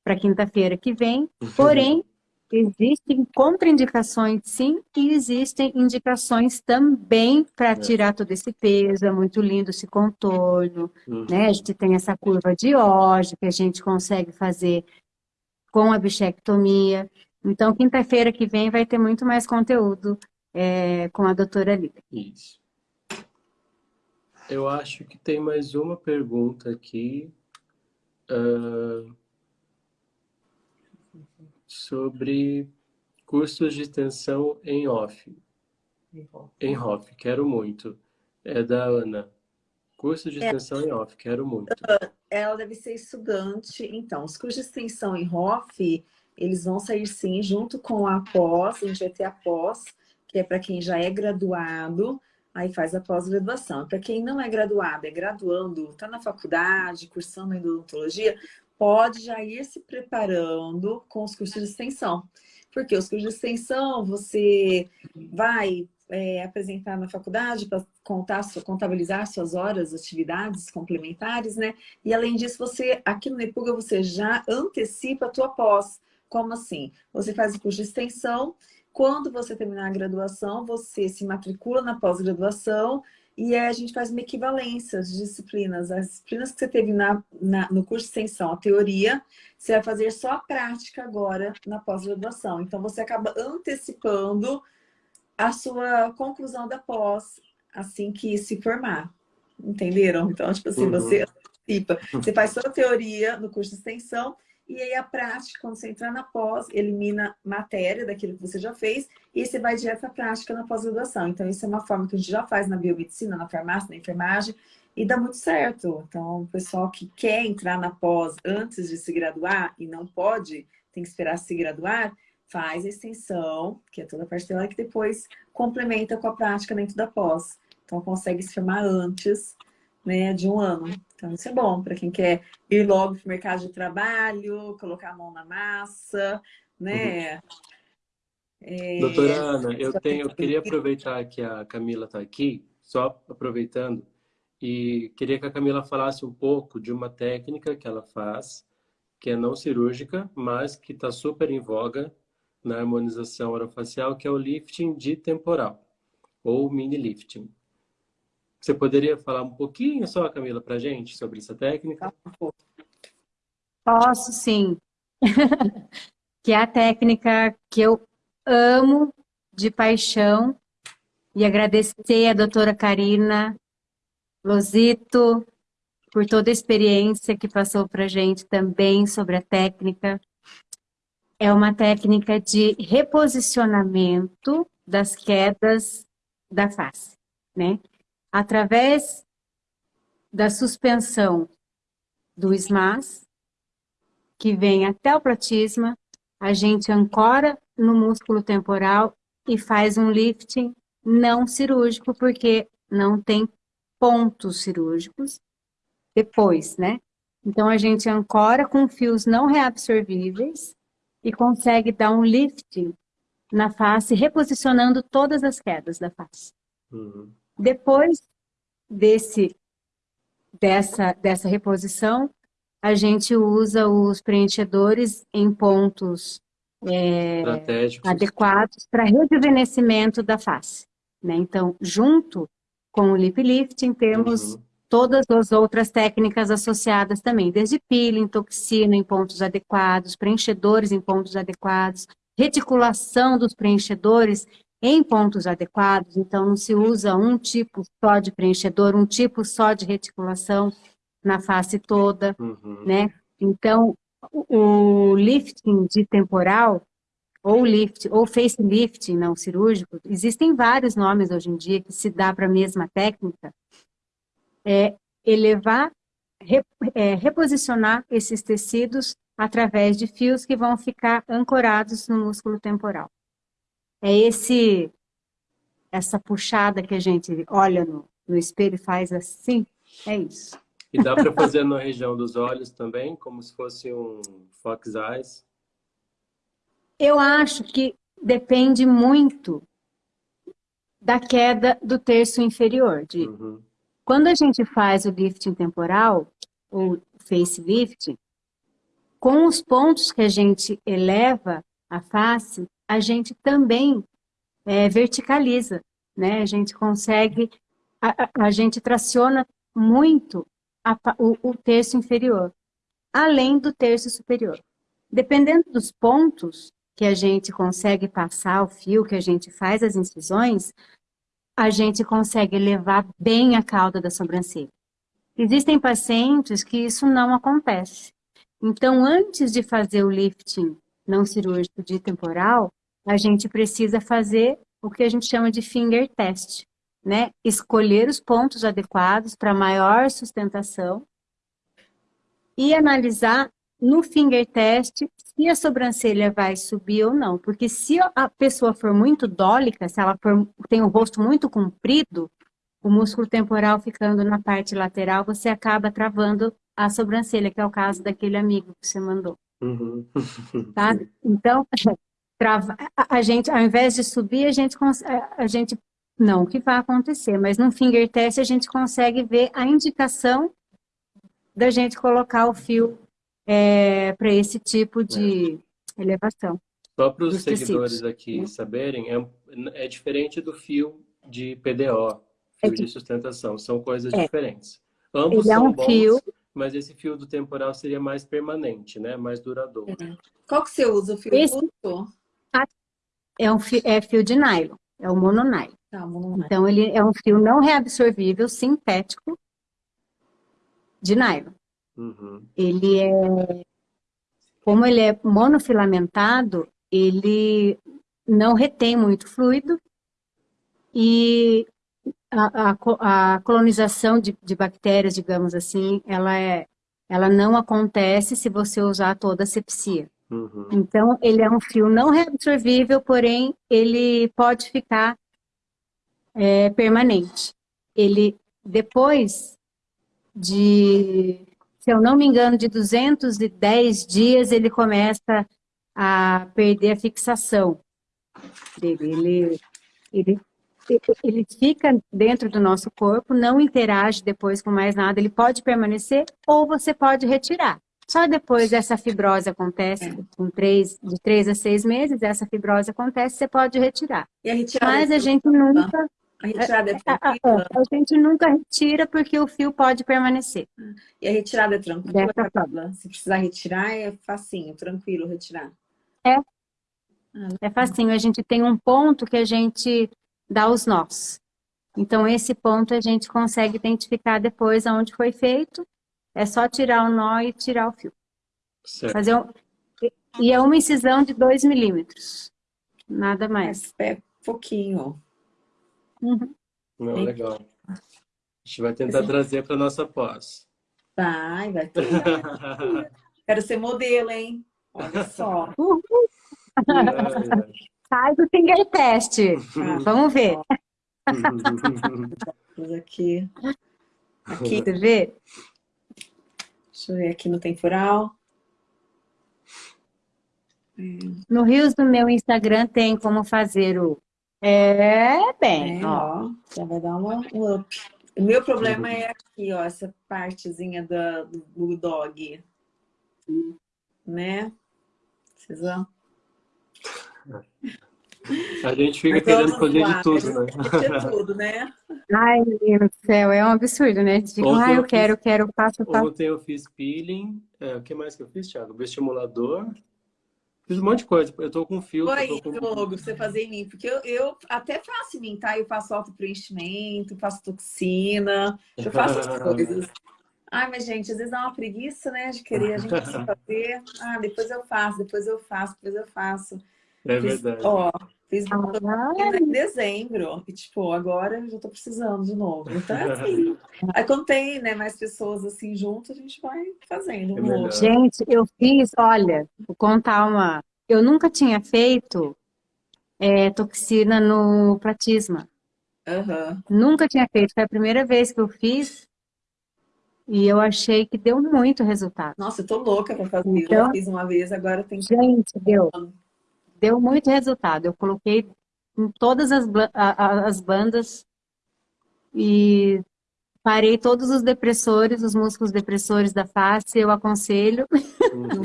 [SPEAKER 4] para quinta-feira que vem, porém, existem contraindicações sim, e existem indicações também para
[SPEAKER 2] É.
[SPEAKER 4] tirar todo esse peso, é muito lindo esse contorno,
[SPEAKER 2] Uhum.
[SPEAKER 4] né? A gente tem essa curva de Oggi que a gente consegue fazer com a bichectomia. Então, quinta-feira que vem vai ter muito mais conteúdo é, com a doutora Lívia.
[SPEAKER 2] Isso. Eu acho que tem mais uma pergunta aqui. ah, sobre cursos de extensão em off. Em off, quero muito. É da Ana. Curso de extensão em off, quero muito.
[SPEAKER 1] Ela deve ser estudante. Então, os cursos de extensão em ROF, eles vão sair sim junto com a pós. Ter a pós, que é para quem já é graduado, aí faz a pós-graduação. Para quem não é graduado, é graduando, está na faculdade, cursando ainda odontologia, pode já ir se preparando com os cursos de extensão. Porque os cursos de extensão, você vai é, apresentar na faculdade para contar, contabilizar suas horas, atividades complementares, né? E além disso, você aqui no Nepuga você já antecipa a tua pós. Como assim? Você faz o curso de extensão, quando você terminar a graduação, você se matricula na pós-graduação e aí a gente faz uma equivalência de disciplinas. As disciplinas que você teve na, na, no curso de extensão, a teoria, você vai fazer só a prática agora na pós-graduação. Então, você acaba antecipando a sua conclusão da pós assim que se formar. Entenderam? Então, tipo assim,
[SPEAKER 2] Uhum.
[SPEAKER 1] você antecipa. Você faz só a teoria no curso de extensão e aí a prática, quando você entrar na pós, elimina matéria daquilo que você já fez e você vai direto à prática na pós-graduação. Então, isso é uma forma que a gente já faz na biomedicina, na farmácia, na enfermagem, e dá muito certo. Então, o pessoal que quer entrar na pós antes de se graduar e não pode, tem que esperar se graduar, faz a extensão, que é toda a parte dela, que depois complementa com a prática dentro da pós. Então, consegue se formar antes né, de um ano. Então, isso é bom para quem quer ir logo para o mercado de trabalho, colocar a mão na massa, né? É,
[SPEAKER 2] Doutora Ana, eu, tenho, eu queria aproveitar que a Camila está aqui, só aproveitando, e queria que a Camila falasse um pouco de uma técnica que ela faz, que é não cirúrgica, mas que está super em voga na harmonização orofacial, que é o lifting de temporal, ou mini lifting. Você poderia falar um pouquinho só, Camila, para gente sobre essa técnica?
[SPEAKER 4] Posso sim. *laughs* que é a técnica que eu amo de paixão e agradecer a doutora Karina Lozito por toda a experiência que passou para a gente também sobre a técnica. É uma técnica de reposicionamento das quedas da face, né? Através da suspensão do SMAS, que vem até o platisma, a gente ancora no músculo temporal e faz um lifting não cirúrgico, porque não tem pontos cirúrgicos depois, né? Então, a gente ancora com fios não reabsorvíveis e consegue dar um lifting na face, reposicionando todas as quedas da face.
[SPEAKER 2] Uhum.
[SPEAKER 4] Depois desse, dessa, dessa reposição, a gente usa os preenchedores em pontos é, adequados para rejuvenescimento da face. Né? Então, junto com o lip lifting, temos
[SPEAKER 2] Uhum.
[SPEAKER 4] todas as outras técnicas associadas também, desde peeling, toxina em pontos adequados, preenchedores em pontos adequados, reticulação dos preenchedores em pontos adequados, então não se usa um tipo só de preenchedor, um tipo só de reticulação na face toda,
[SPEAKER 2] Uhum.
[SPEAKER 4] né? Então, o lifting de temporal, ou lift, ou facelifting não cirúrgico, existem vários nomes hoje em dia que se dá para a mesma técnica, é elevar, re- é, reposicionar esses tecidos através de fios que vão ficar ancorados no músculo temporal. É esse, essa puxada que a gente olha no, no espelho e faz assim, é isso.
[SPEAKER 2] E dá para fazer na região dos olhos também, como se fosse um fox eyes.
[SPEAKER 4] Eu acho que depende muito da queda do terço inferior. De,
[SPEAKER 2] Uhum.
[SPEAKER 4] quando a gente faz o lifting temporal, ou facelift, com os pontos que a gente eleva a face, a gente também é, verticaliza, né? A gente consegue, a, a, gente traciona muito a, o, o terço inferior, além do terço superior. Dependendo dos pontos que a gente consegue passar o fio, que a gente faz as incisões, a gente consegue levar bem a cauda da sobrancelha. Existem pacientes que isso não acontece. Então, antes de fazer o lifting não cirúrgico de temporal, a gente precisa fazer o que a gente chama de finger test, né? Escolher os pontos adequados para maior sustentação e analisar no finger test se a sobrancelha vai subir ou não. Porque se a pessoa for muito dólica, se ela for, tem o rosto muito comprido, o músculo temporal ficando na parte lateral, você acaba travando a sobrancelha, que é o caso daquele amigo que você mandou. Uhum. Tá? Então, *laughs* trava, a, gente, ao invés de subir, a gente, a gente, não o que vai acontecer, mas no finger test a gente consegue ver a indicação da gente colocar o fio é, para esse tipo de é. elevação.
[SPEAKER 2] Só para os seguidores tecidos. aqui é. saberem, é, é diferente do fio de PDO, fio de sustentação, são coisas é. diferentes. Ambos Ele é são um bons, fio... mas esse fio do temporal seria mais permanente, né? mais duradouro.
[SPEAKER 1] É. Qual que você usa? O fio esse...
[SPEAKER 4] É um fio, é fio de nylon, é o mononylon. Tá, mononylon. Então, ele é um fio não reabsorvível, sintético, de nylon. Uhum. Ele é, como ele é monofilamentado, ele não retém muito fluido e a, a, a colonização de, de, bactérias, digamos assim, ela, é, ela não acontece se você usar toda a sepsia. Uhum. Então, ele é um fio não reabsorvível, porém, ele pode ficar é, permanente. Ele, depois de, se eu não me engano, de 210 dias, ele começa a perder a fixação dele. Ele, ele ele fica dentro do nosso corpo, não interage depois com mais nada, ele pode permanecer ou você pode retirar. Só depois essa fibrose acontece, é. com três, de três a seis meses, essa fibrose acontece, você pode retirar. Mas a gente nunca... A retirada é, *laughs* é tranquila? A, a, a, gente nunca retira porque o fio pode permanecer.
[SPEAKER 1] E a retirada é tranquila? Se precisar retirar, é facinho, tranquilo retirar?
[SPEAKER 4] É. Ah, é facinho. A gente tem um ponto que a gente dá os nós. Então, esse ponto a gente consegue identificar depois aonde foi feito. É só tirar o nó e tirar o fio. Certo. Fazer um... E é uma incisão de 2 milímetros. Nada mais.
[SPEAKER 1] É pouquinho.
[SPEAKER 2] Uhum. Não, legal. A gente vai tentar Sim. trazer para nossa pós.
[SPEAKER 1] Vai, vai. *laughs* Quero ser modelo, hein? Olha só. Uhum.
[SPEAKER 4] Faz o finger test. Ah, Vamos ver.
[SPEAKER 1] aqui.
[SPEAKER 4] Aqui. Você vê?
[SPEAKER 1] Deixa eu ver aqui no temporal.
[SPEAKER 4] No Rios do meu Instagram tem como fazer o... É, bem, é, ó.
[SPEAKER 1] Já vai dar uma, um up. O meu problema é aqui, ó, essa partezinha do, do bulldog. Né? Vocês vão...
[SPEAKER 2] A gente fica querendo *laughs* fazer de tudo, né?
[SPEAKER 1] De tudo, né?
[SPEAKER 4] Ai, meu Deus do céu, é um absurdo, né? Tipo, ah, eu, eu quero, eu quero, passo, passo.
[SPEAKER 2] Ontem eu fiz peeling, é, o que mais que eu fiz, Thiago? Estimulador. Fiz um monte de coisa, eu tô com filtro.
[SPEAKER 1] Oi,
[SPEAKER 2] com...
[SPEAKER 1] Diogo, você fazer em mim, porque eu, eu até faço em mim, tá? Eu faço autopreenchimento, faço toxina, eu faço as *laughs* coisas. Ai, mas gente, às vezes dá uma preguiça, né, de querer a gente *laughs* fazer. Ah, depois eu faço, depois eu faço, depois eu faço.
[SPEAKER 2] É fiz, verdade. Ó,
[SPEAKER 1] fiz ah, em dezembro. E, tipo, agora eu já tô precisando de novo. Então, é assim. *laughs* Aí, quando tem né, mais pessoas assim junto, a gente vai fazendo.
[SPEAKER 4] Um é gente, eu fiz, olha, vou contar uma... Eu nunca tinha feito é, toxina no platisma. Uhum. Nunca tinha feito. Foi a primeira vez que eu fiz. E eu achei que deu muito resultado.
[SPEAKER 1] Nossa, eu tô louca pra fazer. Então, eu fiz uma vez, agora tem que...
[SPEAKER 4] Gente, deu deu muito resultado. Eu coloquei em todas as, as bandas e parei todos os depressores, os músculos depressores da face, eu aconselho. *laughs*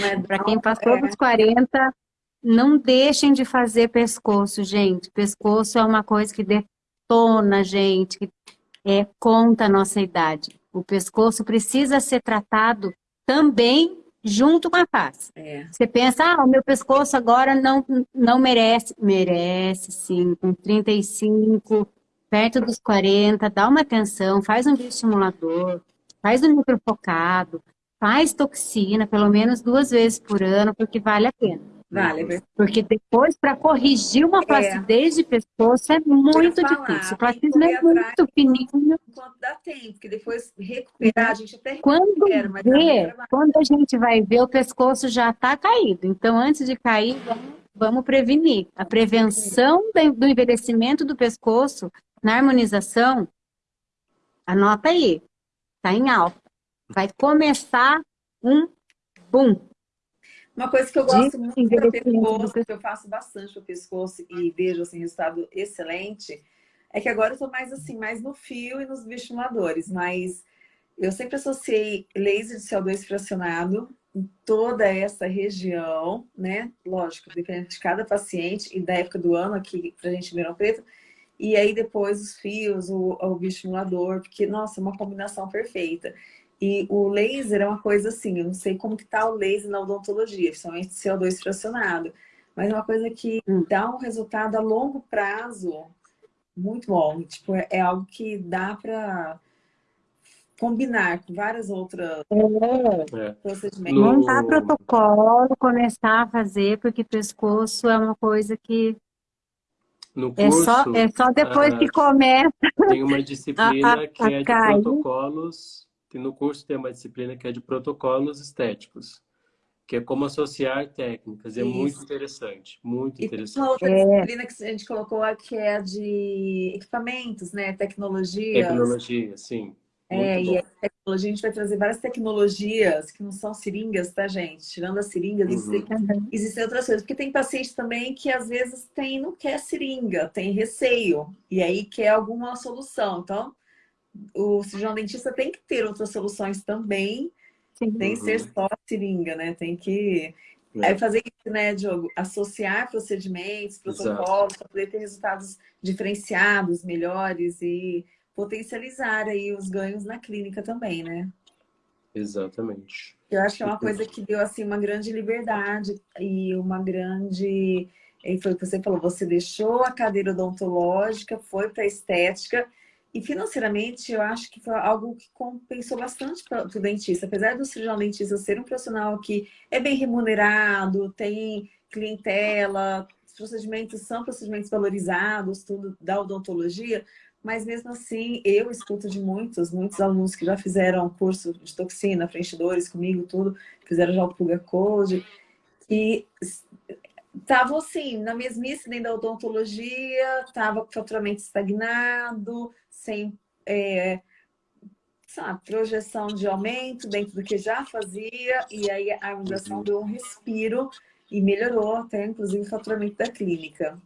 [SPEAKER 4] É para quem passou é. dos 40, não deixem de fazer pescoço, gente. Pescoço é uma coisa que detona, gente, que é, conta a nossa idade. O pescoço precisa ser tratado também junto com a face.
[SPEAKER 1] É.
[SPEAKER 4] Você pensa, ah, o meu pescoço agora não, não merece. Merece, sim, com 35, perto dos 40, dá uma atenção, faz um bioestimulador, faz um microfocado, faz toxina, pelo menos duas vezes por ano, porque vale a pena.
[SPEAKER 1] Vale, é.
[SPEAKER 4] Porque depois, para corrigir uma flacidez de pescoço, é muito
[SPEAKER 1] falar,
[SPEAKER 4] difícil. O platismo
[SPEAKER 1] que
[SPEAKER 4] é muito fininho.
[SPEAKER 1] Enquanto dá tempo, porque depois recuperar, a gente até
[SPEAKER 4] Quando
[SPEAKER 1] recupera, mas
[SPEAKER 4] vê, quando a gente vai ver, o pescoço já está caído. Então, antes de cair, vamos, vamos prevenir. A prevenção do envelhecimento do pescoço na harmonização, anota aí, está em alta. Vai começar um boom.
[SPEAKER 1] Uma coisa que eu gosto muito para
[SPEAKER 4] do
[SPEAKER 1] pescoço, que eu faço bastante para pescoço e vejo assim resultado excelente, é que agora eu tô mais assim, mais no fio e nos bioestimuladores, mas eu sempre associei laser de CO2 fracionado em toda essa região, né? Lógico, dependendo de cada paciente e da época do ano aqui pra gente em Ribeirão Preto, e aí depois os fios, o, o bioestimulador, porque, nossa, é uma combinação perfeita. E o laser é uma coisa assim, eu não sei como que tá o laser na odontologia, principalmente CO2 fracionado, mas é uma coisa que
[SPEAKER 4] Hum.
[SPEAKER 1] dá um resultado a longo prazo muito bom. Tipo, é, é algo que dá para combinar com várias outras
[SPEAKER 2] É.
[SPEAKER 1] procedimentos.
[SPEAKER 2] No-
[SPEAKER 4] Montar protocolo, começar a fazer, porque pescoço é uma coisa que
[SPEAKER 2] No
[SPEAKER 4] é só,
[SPEAKER 2] curso,
[SPEAKER 4] é só depois
[SPEAKER 2] ah,
[SPEAKER 4] que começa.
[SPEAKER 2] tem uma disciplina *laughs*
[SPEAKER 4] a-
[SPEAKER 2] que
[SPEAKER 4] a
[SPEAKER 2] é de
[SPEAKER 4] cair.
[SPEAKER 2] protocolos. Tem no curso tem uma disciplina que é de protocolos estéticos, que é como associar técnicas. É
[SPEAKER 1] Isso.
[SPEAKER 2] muito interessante, muito
[SPEAKER 1] E tem
[SPEAKER 2] interessante.
[SPEAKER 1] uma outra
[SPEAKER 4] É.
[SPEAKER 1] disciplina que a gente colocou aqui, que é a de equipamentos, né? Tecnologia.
[SPEAKER 2] Tecnologia, sim.
[SPEAKER 1] É,
[SPEAKER 2] Muito
[SPEAKER 1] e
[SPEAKER 2] bom.
[SPEAKER 1] a tecnologia, a gente vai trazer várias tecnologias que não são seringas, tá, gente? Tirando as seringas,
[SPEAKER 2] Uhum.
[SPEAKER 1] existem, existem outras coisas. Porque tem paciente também que às vezes tem, não quer seringa, tem receio. E aí quer alguma solução. Então, o cirurgião dentista tem que ter outras soluções também,
[SPEAKER 4] Sim.
[SPEAKER 1] sem
[SPEAKER 2] Uhum.
[SPEAKER 1] ser só seringa, né? Tem que
[SPEAKER 2] É.
[SPEAKER 1] Aí fazer isso, né, Diogo? Associar procedimentos, protocolos, para poder ter resultados diferenciados, melhores e potencializar aí os ganhos na clínica também, né?
[SPEAKER 2] Exatamente.
[SPEAKER 1] Eu acho que é uma coisa que deu assim uma grande liberdade e uma grande. E foi o que você falou, você deixou a cadeira odontológica, foi para a estética, e financeiramente eu acho que foi algo que compensou bastante para o dentista. Apesar do cirurgião dentista ser um profissional que é bem remunerado, tem clientela, os procedimentos são procedimentos valorizados, tudo da odontologia, mas mesmo assim, eu escuto de muitos, muitos alunos que já fizeram curso de toxina, preenchidores comigo, tudo, fizeram já o Pulga Code, que estavam assim, na mesmice dentro da odontologia, estava com faturamento estagnado, sem é, sabe, projeção de aumento dentro do que já fazia, e aí a harmonização deu um respiro e melhorou até, inclusive, o faturamento da clínica.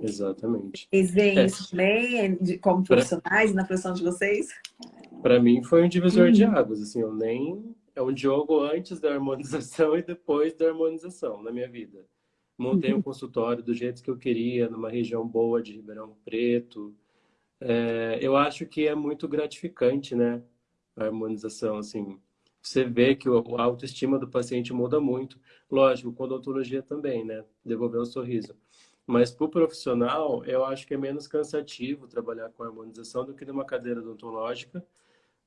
[SPEAKER 2] Exatamente.
[SPEAKER 1] Vocês veem
[SPEAKER 2] É.
[SPEAKER 1] isso também, de- como
[SPEAKER 2] Pra-
[SPEAKER 1] profissionais, na profissão de vocês?
[SPEAKER 2] Para mim foi um divisor de
[SPEAKER 4] Uhum.
[SPEAKER 2] águas, assim, eu nem é um jogo antes da harmonização *laughs* e depois da harmonização na minha vida. Montei um consultório do jeito que eu queria, numa região boa de Ribeirão Preto. É, eu acho que é muito gratificante, né? A harmonização, assim. Você vê que a autoestima do paciente muda muito. Lógico, com odontologia também, né? Devolver o sorriso. Mas para o profissional, eu acho que é menos cansativo trabalhar com harmonização do que numa cadeira odontológica,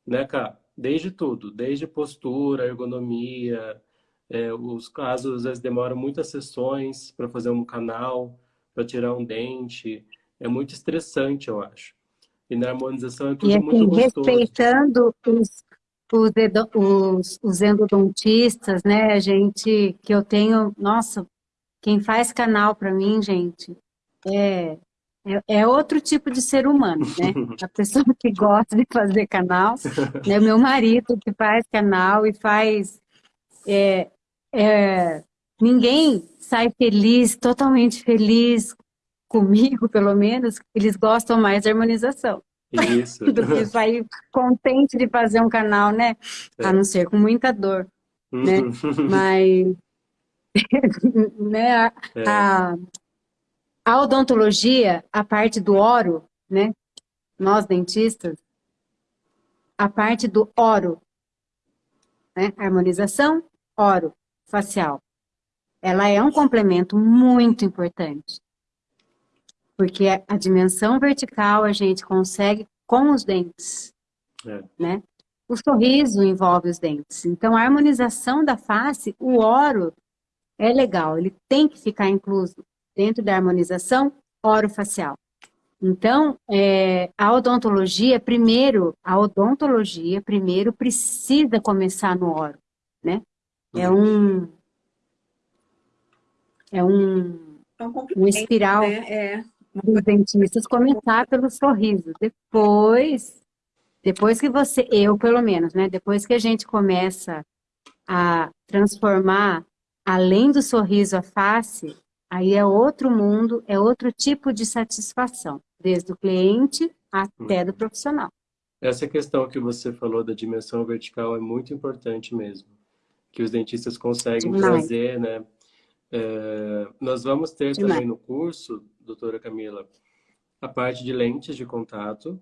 [SPEAKER 2] né, cara? Desde tudo, desde postura, ergonomia, é, os casos às vezes demoram muitas sessões para fazer um canal, para tirar um dente. É muito estressante, eu acho. E na harmonização é tudo
[SPEAKER 4] E
[SPEAKER 2] muito
[SPEAKER 4] assim,
[SPEAKER 2] gostoso.
[SPEAKER 4] respeitando os, os, os, os endodontistas, né? A gente, que eu tenho, nossa, quem faz canal para mim, gente, é, é, é outro tipo de ser humano, né? *laughs* A pessoa que gosta de fazer canal, né? Meu marido que faz canal e faz. é, é, ninguém sai feliz, totalmente feliz comigo, pelo menos, eles gostam mais da harmonização
[SPEAKER 2] Isso. *laughs*
[SPEAKER 4] do que sair contente de fazer um canal, né?
[SPEAKER 2] É.
[SPEAKER 4] A não ser com muita dor, né? *laughs* Mas *laughs* né? A,
[SPEAKER 2] É.
[SPEAKER 4] a, a odontologia, a parte do oro, né? Nós dentistas, a parte do oro, né? Harmonização, oro, facial. Ela é um complemento muito importante. Porque a, dimensão vertical a gente consegue com os dentes,
[SPEAKER 2] É.
[SPEAKER 4] né? O sorriso envolve os dentes. Então, a harmonização da face, o oro é legal, ele tem que ficar incluso dentro da harmonização orofacial. Então, é, a odontologia, primeiro, a odontologia, primeiro, precisa começar no oro, né? É um... É um,
[SPEAKER 1] É um
[SPEAKER 4] um espiral
[SPEAKER 1] né? É.
[SPEAKER 4] dos dentistas começar pelo sorriso. Depois, depois que você, eu pelo menos, né? Depois que a gente começa a transformar além do sorriso a face, aí é outro mundo, é outro tipo de satisfação, desde o cliente até do profissional.
[SPEAKER 2] Essa questão que você falou da dimensão vertical é muito importante mesmo, que os dentistas conseguem
[SPEAKER 4] Demais.
[SPEAKER 2] trazer, né? É, nós vamos ter
[SPEAKER 4] Demais.
[SPEAKER 2] também no curso, doutora Camila, a parte de lentes de contato,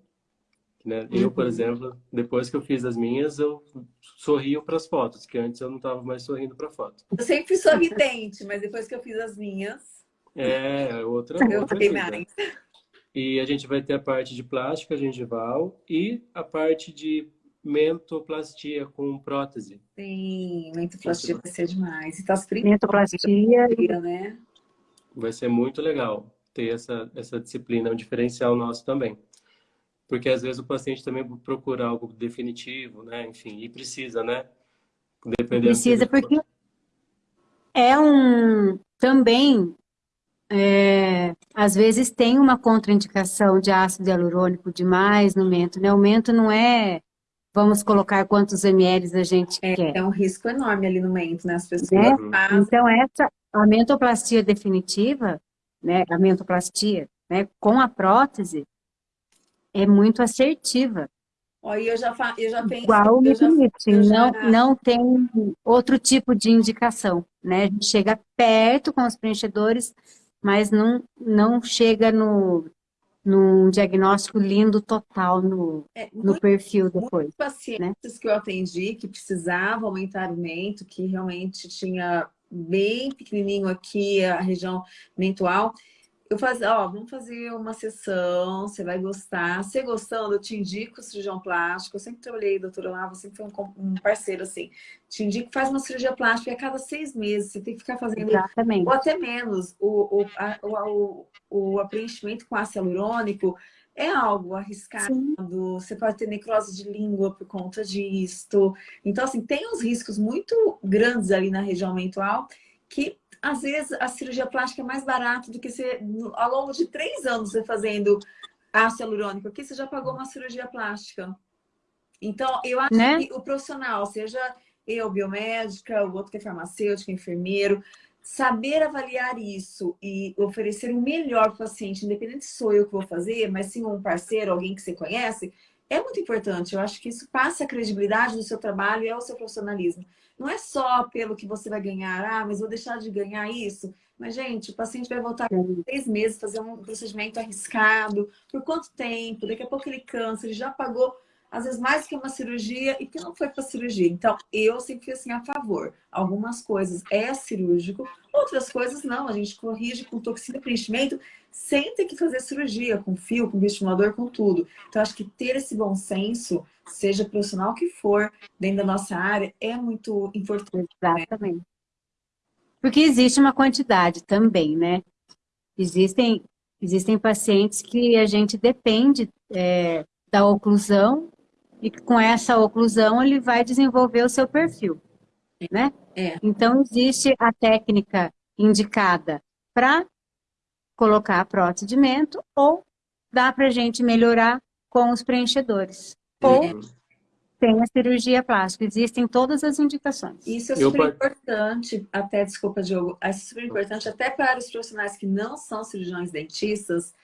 [SPEAKER 2] né? Eu, por
[SPEAKER 4] Uhum.
[SPEAKER 2] exemplo, depois que eu fiz as minhas, eu sorrio para as fotos, que antes eu não estava mais sorrindo para foto.
[SPEAKER 1] Eu sempre fui sorridente, mas depois que eu fiz as minhas,
[SPEAKER 2] É, outra, *laughs*
[SPEAKER 1] eu
[SPEAKER 2] outra vida.
[SPEAKER 1] mais.
[SPEAKER 2] E a gente vai ter a parte de plástica gengival e a parte de mentoplastia com prótese.
[SPEAKER 1] Sim, mentoplastia vai ser demais. E tá
[SPEAKER 4] Mentoplastia,
[SPEAKER 1] né?
[SPEAKER 2] Vai ser muito legal ter essa, essa disciplina, é um diferencial nosso também. Porque às vezes o paciente também procura algo definitivo, né? Enfim, e precisa, né? Dependendo
[SPEAKER 4] precisa, porque é um, também, é, às vezes tem uma contraindicação de ácido hialurônico demais no mento, né? O mento não é, vamos colocar quantos ml a gente quer.
[SPEAKER 1] É um risco enorme ali no mento, né? As pessoas fazem.
[SPEAKER 4] Então, essa, a mentoplastia definitiva, né, a mentoplastia, né, com a prótese, é muito assertiva.
[SPEAKER 1] E eu já, eu já penso.
[SPEAKER 4] Igual o lifting,
[SPEAKER 1] eu já-
[SPEAKER 4] não, não tem outro tipo de indicação, né? A gente chega perto com os preenchedores, mas não, não chega no, num diagnóstico lindo total no,
[SPEAKER 1] É,
[SPEAKER 4] no perfil depois.
[SPEAKER 1] muitos pacientes que eu atendi que precisavam aumentar o mento, que realmente tinha bem pequenininho aqui a região mental, eu fazia, ó, vamos fazer uma sessão, você vai gostar. Você gostando, eu te indico cirurgião plástico. Eu sempre trabalhei, doutora Lava, sempre foi um, um parceiro assim. Te indico, faz uma cirurgia plástica e a cada seis meses você tem que ficar fazendo
[SPEAKER 4] Exatamente.
[SPEAKER 1] ou até menos, o, o, a- o, o, o preenchimento com ácido hialurônico é algo arriscado,
[SPEAKER 4] Sim.
[SPEAKER 1] você pode ter necrose de língua por conta disto. Então, assim, tem uns riscos muito grandes ali na região mental que, às vezes, a cirurgia plástica é mais barata do que você, ao longo de três anos, você fazendo ácido hialurônico. Aqui você já pagou uma cirurgia plástica. Então, eu acho
[SPEAKER 4] Né?
[SPEAKER 1] que o profissional, seja eu, biomédica, o outro que é farmacêutico, enfermeiro, saber avaliar isso e oferecer o melhor para o paciente, independente se sou eu que vou fazer, mas sim um parceiro, alguém que você conhece, é muito importante. Eu acho que isso passa a credibilidade do seu trabalho e é o seu profissionalismo. Não é só pelo que você vai ganhar, ah, mas vou deixar de ganhar isso. Mas, gente, o paciente vai voltar com seis meses, fazer um procedimento arriscado. Por quanto tempo? Daqui a pouco ele cansa, ele já pagou às vezes mais que uma cirurgia e que não foi para cirurgia. Então, eu sempre fui assim a favor. Algumas coisas é cirúrgico, outras coisas não. A gente corrige com toxina e preenchimento sem ter que fazer cirurgia, com fio, com estimulador, com tudo. Então, acho que ter esse bom senso, seja profissional que for, dentro da nossa área, é muito importante.
[SPEAKER 4] Exatamente. Porque existe uma quantidade também, né? Existem, existem pacientes que a gente depende é, da oclusão e com essa oclusão ele vai desenvolver o seu perfil, né?
[SPEAKER 1] É.
[SPEAKER 4] Então, existe a técnica indicada para colocar a prótese de mento ou dá para a gente melhorar com os preenchedores. Ou
[SPEAKER 2] Uhum.
[SPEAKER 4] tem a cirurgia plástica. Existem todas as indicações.
[SPEAKER 1] Isso é super importante, até, desculpa, Diogo, é super importante até para os profissionais que não são cirurgiões dentistas,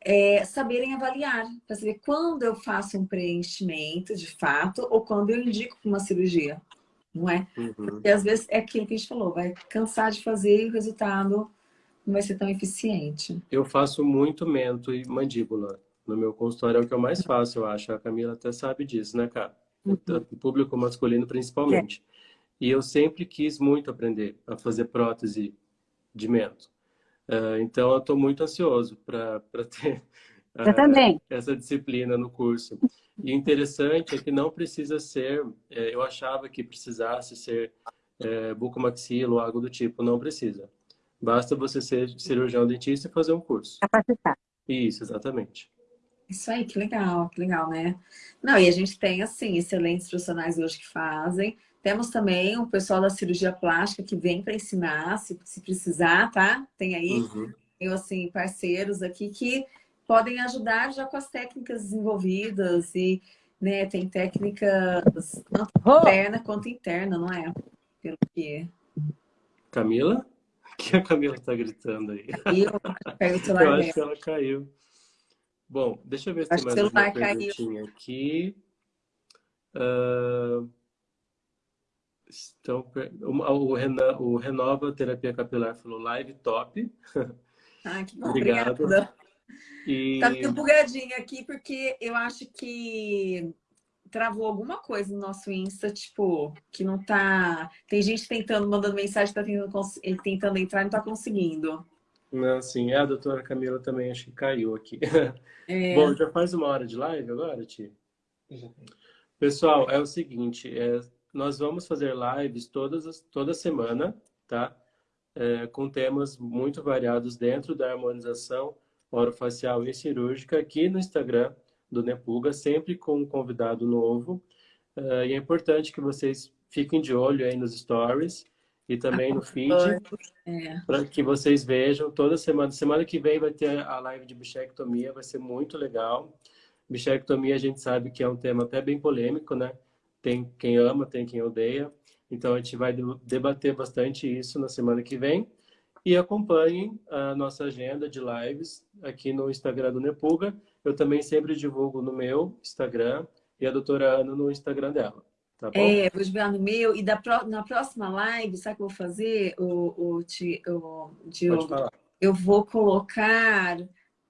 [SPEAKER 1] é, saberem avaliar, para saber quando eu faço um preenchimento, de fato, ou quando eu indico para uma cirurgia. não é?
[SPEAKER 2] Uhum.
[SPEAKER 1] Porque às vezes é aquilo que a gente falou, vai cansar de fazer e o resultado não vai ser tão eficiente.
[SPEAKER 2] Eu faço muito mento e mandíbula. No meu consultório é o que eu mais faço, eu acho. A Camila até sabe disso, né, cara?
[SPEAKER 1] Uhum.
[SPEAKER 2] O público masculino principalmente. É. E eu sempre quis muito aprender a fazer prótese de mento. Uh, então, eu estou muito ansioso para ter uh, essa disciplina no curso. E interessante é que não precisa ser, é, eu achava que precisasse ser é, bucomaxilo ou algo do tipo, não precisa. Basta você ser cirurgião dentista e fazer um curso.
[SPEAKER 4] Capacitar.
[SPEAKER 2] Isso, exatamente.
[SPEAKER 1] Isso aí, que legal, que legal, né? Não, e a gente tem, assim, excelentes profissionais hoje que fazem. Temos também o pessoal da cirurgia plástica que vem para ensinar, se, se precisar, tá? Tem aí,
[SPEAKER 2] uhum.
[SPEAKER 1] eu, assim, parceiros aqui que podem ajudar já com as técnicas desenvolvidas e né, tem técnicas tanto oh. interna quanto interna, não é? Pelo que...
[SPEAKER 2] Camila? O *laughs* que a Camila está gritando aí?
[SPEAKER 1] Eu, pego o celular
[SPEAKER 2] eu acho que ela caiu. Bom, deixa eu ver se
[SPEAKER 1] acho
[SPEAKER 2] tem mais uma perguntinha caiu. aqui. Uh... Então, o, Renan, o Renova Terapia Capilar falou live top. *laughs*
[SPEAKER 1] Ah, que bom,
[SPEAKER 2] Obrigado.
[SPEAKER 1] Obrigada.
[SPEAKER 2] E...
[SPEAKER 1] Tá meio bugadinho aqui, porque eu acho que travou alguma coisa no nosso Insta, tipo, que não tá... Tem gente tentando, mandando mensagem, tá tentando, tentando entrar e não tá conseguindo.
[SPEAKER 2] Não, sim. É, a doutora Camila também acho que caiu aqui. É... *laughs* Bom, já faz uma hora de live agora, Ti? Pessoal, é o seguinte, é, nós vamos fazer lives todas, toda semana, tá? É, com temas muito variados dentro da harmonização orofacial e cirúrgica aqui no Instagram do Nepuga, sempre com um convidado novo. Uh, e é importante que vocês fiquem de olho aí nos stories e também no feed,
[SPEAKER 1] é.
[SPEAKER 2] para que vocês vejam toda semana. Semana que vem vai ter a live de bichectomia, vai ser muito legal. Bichectomia a gente sabe que é um tema até bem polêmico, né? Tem quem ama, tem quem odeia. Então a gente vai debater bastante isso na semana que vem. E acompanhem a nossa agenda de lives aqui no Instagram do Nepuga. Eu também sempre divulgo no meu Instagram e a doutora Ana no Instagram dela. Tá bom?
[SPEAKER 1] É, vou divulgar no meu. E da, na próxima live, sabe o que eu vou fazer, o, o, o, Diogo? Eu vou colocar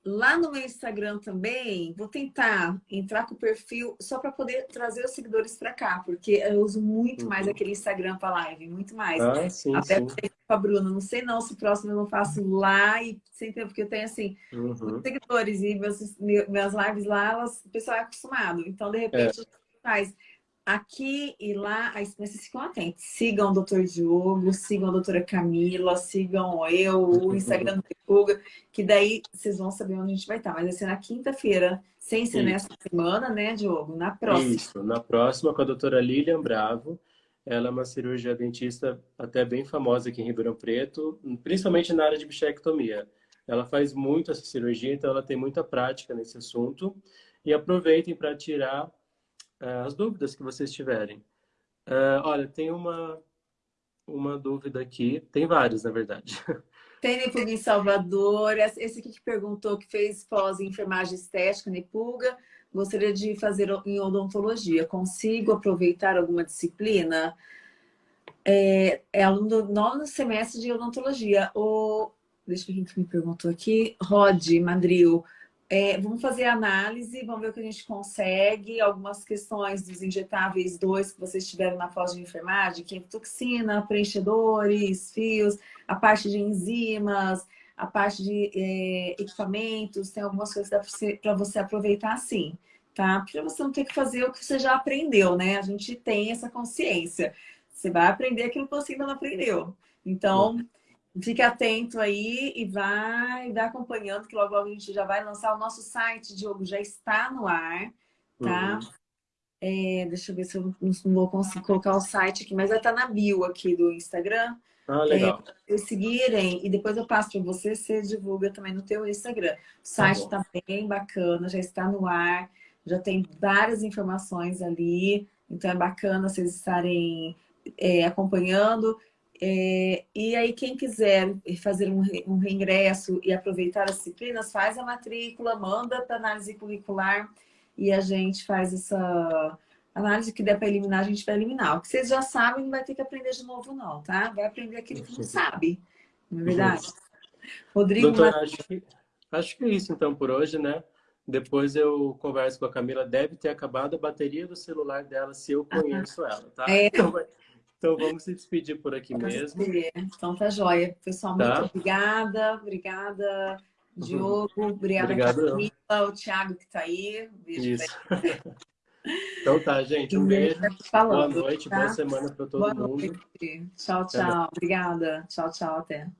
[SPEAKER 1] Lá no meu Instagram também, vou tentar entrar com o perfil só para poder trazer os seguidores para cá, porque eu uso muito uhum. mais aquele Instagram para live, muito mais.
[SPEAKER 2] Ah, sim,
[SPEAKER 1] Até
[SPEAKER 2] sim.
[SPEAKER 1] com a Bruna, não sei não se o próximo eu não faço lá e sem tempo, porque eu tenho assim,
[SPEAKER 2] uhum.
[SPEAKER 1] seguidores e meus, minhas lives lá, elas, o pessoal é acostumado. Então, de repente, é. faz aqui e lá, aí vocês ficam atentos. Sigam o Dr. Diogo, sigam a doutora Camila, sigam eu, o *laughs* Instagram do Pepuga, que daí vocês vão saber onde a gente vai estar. Mas vai ser na quinta-feira, sem ser Isso. nessa semana, né, Diogo? Na próxima.
[SPEAKER 2] Isso, na próxima com a doutora Lilian Bravo. Ela é uma cirurgia dentista até bem famosa aqui em Ribeirão Preto, principalmente na área de bichectomia. Ela faz muito essa cirurgia, então ela tem muita prática nesse assunto. E aproveitem para tirar uh, as dúvidas que vocês tiverem. Uh, olha, tem uma, uma dúvida aqui, tem várias, na verdade. *laughs*
[SPEAKER 1] Tem Nepuga em Salvador, esse aqui que perguntou que fez pós em enfermagem estética, Nepuga, gostaria de fazer em odontologia, consigo aproveitar alguma disciplina? É, é aluno do nono semestre de odontologia. O, deixa eu ver quem me perguntou aqui. Rod Madril. É, vamos fazer análise, vamos ver o que a gente consegue, algumas questões dos injetáveis dois que vocês tiveram na pós de enfermagem, que é toxina, preenchedores, fios, a parte de enzimas, a parte de é, equipamentos, tem algumas coisas para você, você aproveitar assim, tá? Para você não ter que fazer o que você já aprendeu, né? A gente tem essa consciência. Você vai aprender aquilo que você ainda não aprendeu. Então, Fique atento aí e vai, vai acompanhando, que logo, logo a gente já vai lançar o nosso site, Diogo, já está no ar, tá? Uhum. É, deixa eu ver se eu não, vou conseguir colocar o site aqui, mas vai estar na bio aqui do Instagram.
[SPEAKER 2] Ah, legal.
[SPEAKER 1] É, seguirem e depois eu passo para você, você divulga também no teu Instagram. O site está tá bem bacana, já está no ar, já tem várias informações ali, então é bacana vocês estarem é, acompanhando. É, e aí, quem quiser fazer um, um reingresso e aproveitar as disciplinas, faz a matrícula, manda para análise curricular e a gente faz essa, Análise que der para eliminar, a gente vai eliminar. O que vocês já sabem, não vai ter que aprender de novo, não, tá? Vai aprender aquilo que não sabe. Não é verdade? Rodrigo.
[SPEAKER 2] Doutora, acho que, acho que é isso então por hoje, né? Depois eu converso com a Camila. Deve ter acabado a bateria do celular dela, se eu conheço ela, tá?
[SPEAKER 1] É.
[SPEAKER 2] Então, então, vamos se despedir por aqui mesmo.
[SPEAKER 1] Então tá joia. Pessoal, muito
[SPEAKER 2] Tá.
[SPEAKER 1] obrigada. Obrigada, Diogo. Obrigada. Camila. O Thiago que tá aí. Um beijo
[SPEAKER 2] Isso. *laughs* Então tá, gente. Um beijo.
[SPEAKER 1] Tá
[SPEAKER 2] Boa
[SPEAKER 1] falando,
[SPEAKER 2] noite,
[SPEAKER 1] tá?
[SPEAKER 2] boa semana para todo
[SPEAKER 1] Boa
[SPEAKER 2] mundo.
[SPEAKER 1] noite. Tchau, tchau. Obrigada. Tchau, tchau. Até.